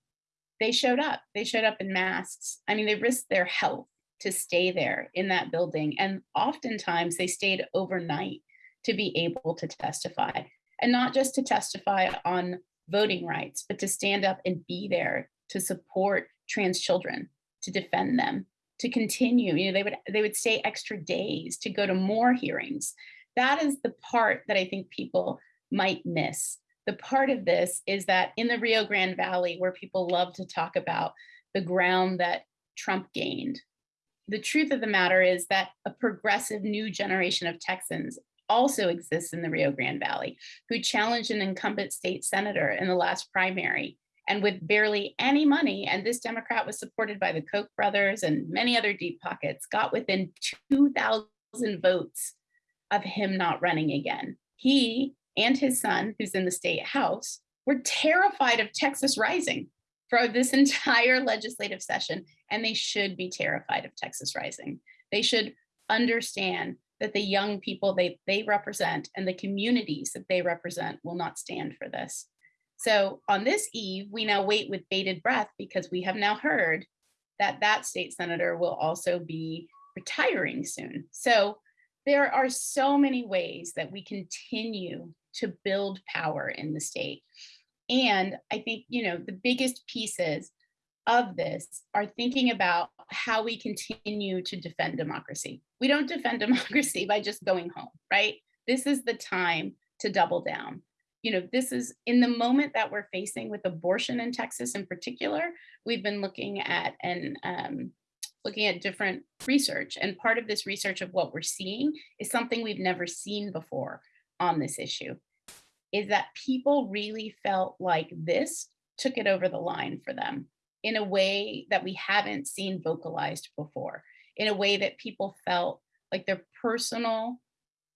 they showed up. They showed up in masks. I mean, they risked their health to stay there in that building. And oftentimes they stayed overnight to be able to testify and not just to testify on voting rights, but to stand up and be there to support trans children, to defend them, to continue. You know, they would they would stay extra days to go to more hearings. That is the part that I think people might miss. The part of this is that in the Rio Grande Valley, where people love to talk about the ground that Trump gained, the truth of the matter is that a progressive new generation of Texans also exists in the Rio Grande Valley, who challenged an incumbent state senator in the last primary. And with barely any money, and this Democrat was supported by the Koch brothers and many other deep pockets, got within 2,000 votes of him not running again. He and his son, who's in the state house, were terrified of Texas rising for this entire legislative session, and they should be terrified of Texas rising. They should understand that the young people they, they represent and the communities that they represent will not stand for this. So on this eve, we now wait with bated breath because we have now heard that that state senator will also be retiring soon. So there are so many ways that we continue to build power in the state. And I think, you know, the biggest pieces of this are thinking about how we continue to defend democracy. We don't defend democracy by just going home, right? This is the time to double down. You know, this is in the moment that we're facing with abortion in Texas in particular, we've been looking at and um, looking at different research. And part of this research of what we're seeing is something we've never seen before on this issue, is that people really felt like this took it over the line for them in a way that we haven't seen vocalized before, in a way that people felt like their personal,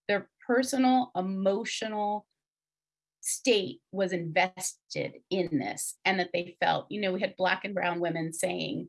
their personal emotional state was invested in this and that they felt, you know, we had black and brown women saying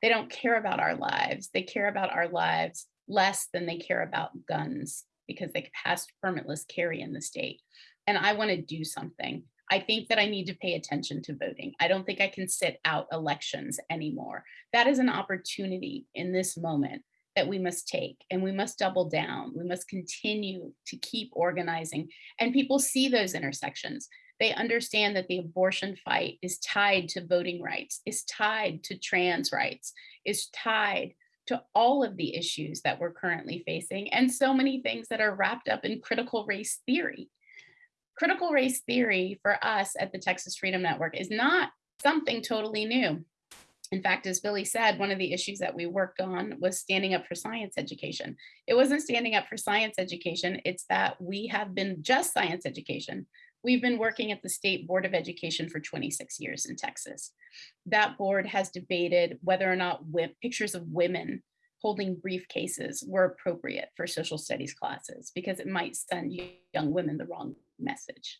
they don't care about our lives. They care about our lives less than they care about guns because they passed permitless carry in the state. And I want to do something. I think that I need to pay attention to voting. I don't think I can sit out elections anymore. That is an opportunity in this moment that we must take and we must double down. We must continue to keep organizing. And people see those intersections. They understand that the abortion fight is tied to voting rights, is tied to trans rights, is tied to all of the issues that we're currently facing and so many things that are wrapped up in critical race theory critical race theory for us at the Texas Freedom Network is not something totally new. In fact, as Billy said, one of the issues that we worked on was standing up for science education. It wasn't standing up for science education, it's that we have been just science education. We've been working at the State Board of Education for 26 years in Texas. That board has debated whether or not pictures of women holding briefcases were appropriate for social studies classes because it might send young women the wrong message.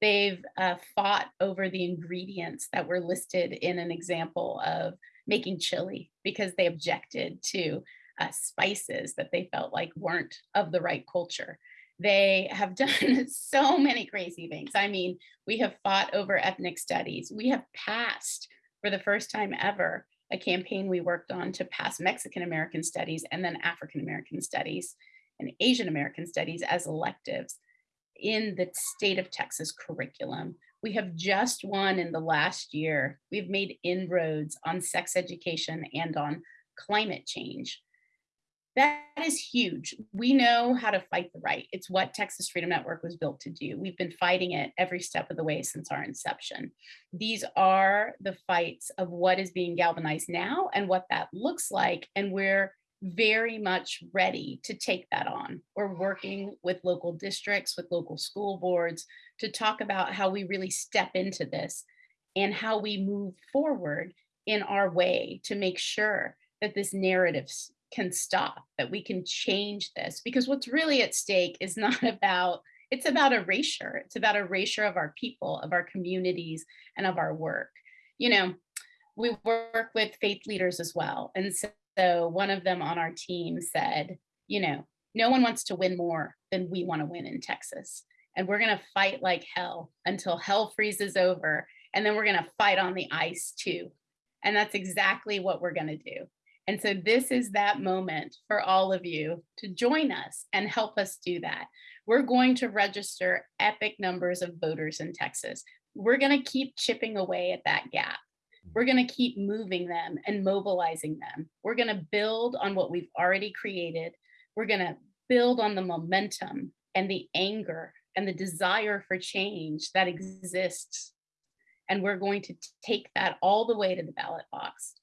They've uh, fought over the ingredients that were listed in an example of making chili because they objected to uh, spices that they felt like weren't of the right culture. They have done so many crazy things. I mean, we have fought over ethnic studies. We have passed for the first time ever a campaign we worked on to pass Mexican American studies and then African American studies and Asian American studies as electives. In the state of Texas curriculum. We have just won in the last year. We've made inroads on sex education and on climate change. That is huge. We know how to fight the right. It's what Texas Freedom Network was built to do. We've been fighting it every step of the way since our inception. These are the fights of what is being galvanized now and what that looks like. And we're very much ready to take that on. We're working with local districts, with local school boards to talk about how we really step into this and how we move forward in our way to make sure that this narrative can stop, that we can change this. Because what's really at stake is not about, it's about erasure. It's about erasure of our people, of our communities, and of our work. You know, we work with faith leaders as well. And so, so one of them on our team said, you know, no one wants to win more than we want to win in Texas. And we're going to fight like hell until hell freezes over. And then we're going to fight on the ice too. And that's exactly what we're going to do. And so this is that moment for all of you to join us and help us do that. We're going to register epic numbers of voters in Texas. We're going to keep chipping away at that gap. We're going to keep moving them and mobilizing them. We're going to build on what we've already created. We're going to build on the momentum and the anger and the desire for change that exists. And we're going to take that all the way to the ballot box.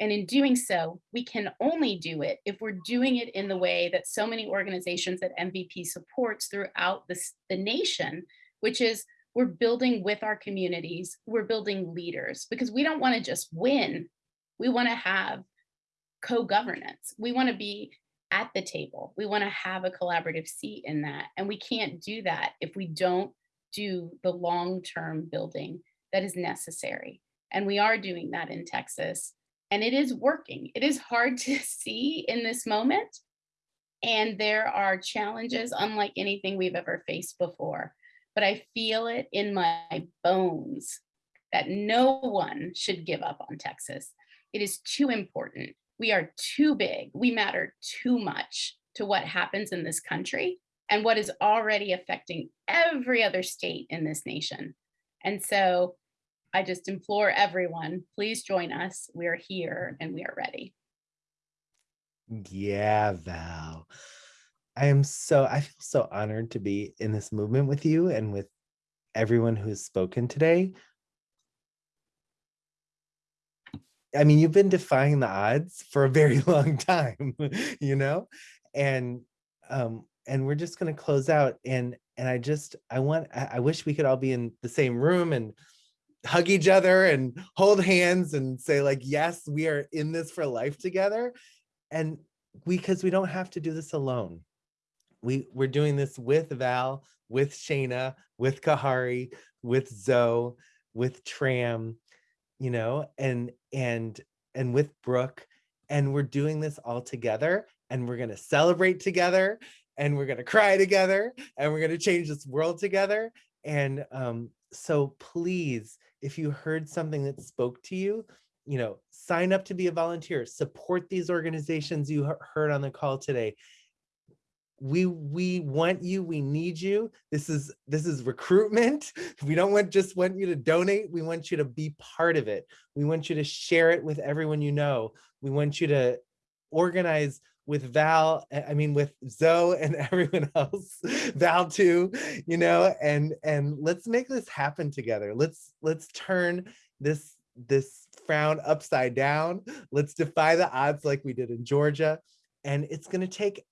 And in doing so, we can only do it if we're doing it in the way that so many organizations that MVP supports throughout this, the nation, which is we're building with our communities, we're building leaders because we don't want to just win. We want to have co-governance. We want to be at the table. We want to have a collaborative seat in that. And we can't do that if we don't do the long-term building that is necessary. And we are doing that in Texas and it is working. It is hard to see in this moment. And there are challenges unlike anything we've ever faced before. But I feel it in my bones that no one should give up on Texas. It is too important. We are too big. We matter too much to what happens in this country and what is already affecting every other state in this nation. And so I just implore everyone, please join us. We're here and we are ready. Yeah, Val. I am so, I feel so honored to be in this movement with you and with everyone who's spoken today. I mean, you've been defying the odds for a very long time, you know, and um, and we're just going to close out. And and I just I want I, I wish we could all be in the same room and hug each other and hold hands and say like, yes, we are in this for life together. And we, because we don't have to do this alone. We, we're doing this with Val, with Shayna, with Khari, with Zoe, with Tram, you know, and, and, and with Brooke. And we're doing this all together and we're to celebrate together and we're to cry together and we're to change this world together. And um, so please, if you heard something that spoke to you, you know, sign up to be a volunteer, support these organizations you heard on the call today. We we want you, we need you. This is this is recruitment. We don't want just want you to donate. We want you to be part of it. We want you to share it with everyone you know. We want you to organize with Val, I mean, with Zoe and everyone else, Val too, you know, and and let's make this happen together. Let's let's turn this this frown upside down. Let's defy the odds like we did in Georgia. And it's going to take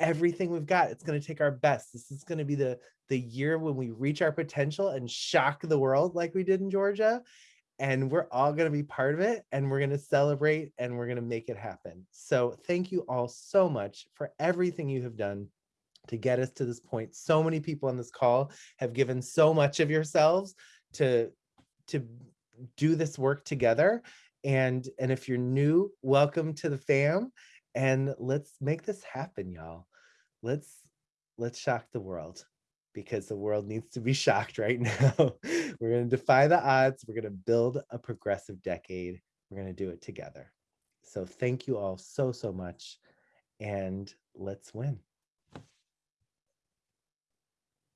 everything we've got. It's going to take our best. This is going to be the the year when we reach our potential and shock the world like we did in Georgia and we're all going to be part of it and we're going to celebrate and we're going to make it happen. So thank you all so much for everything you have done to get us to this point. So many people on this call have given so much of yourselves to to do this work together. And and if you're new, welcome to the fam and let's make this happen, y'all. Let's let's shock the world because the world needs to be shocked right now. We're going to defy the odds. We're going to build a progressive decade. We're going to do it together. So thank you all so, so much. And let's win.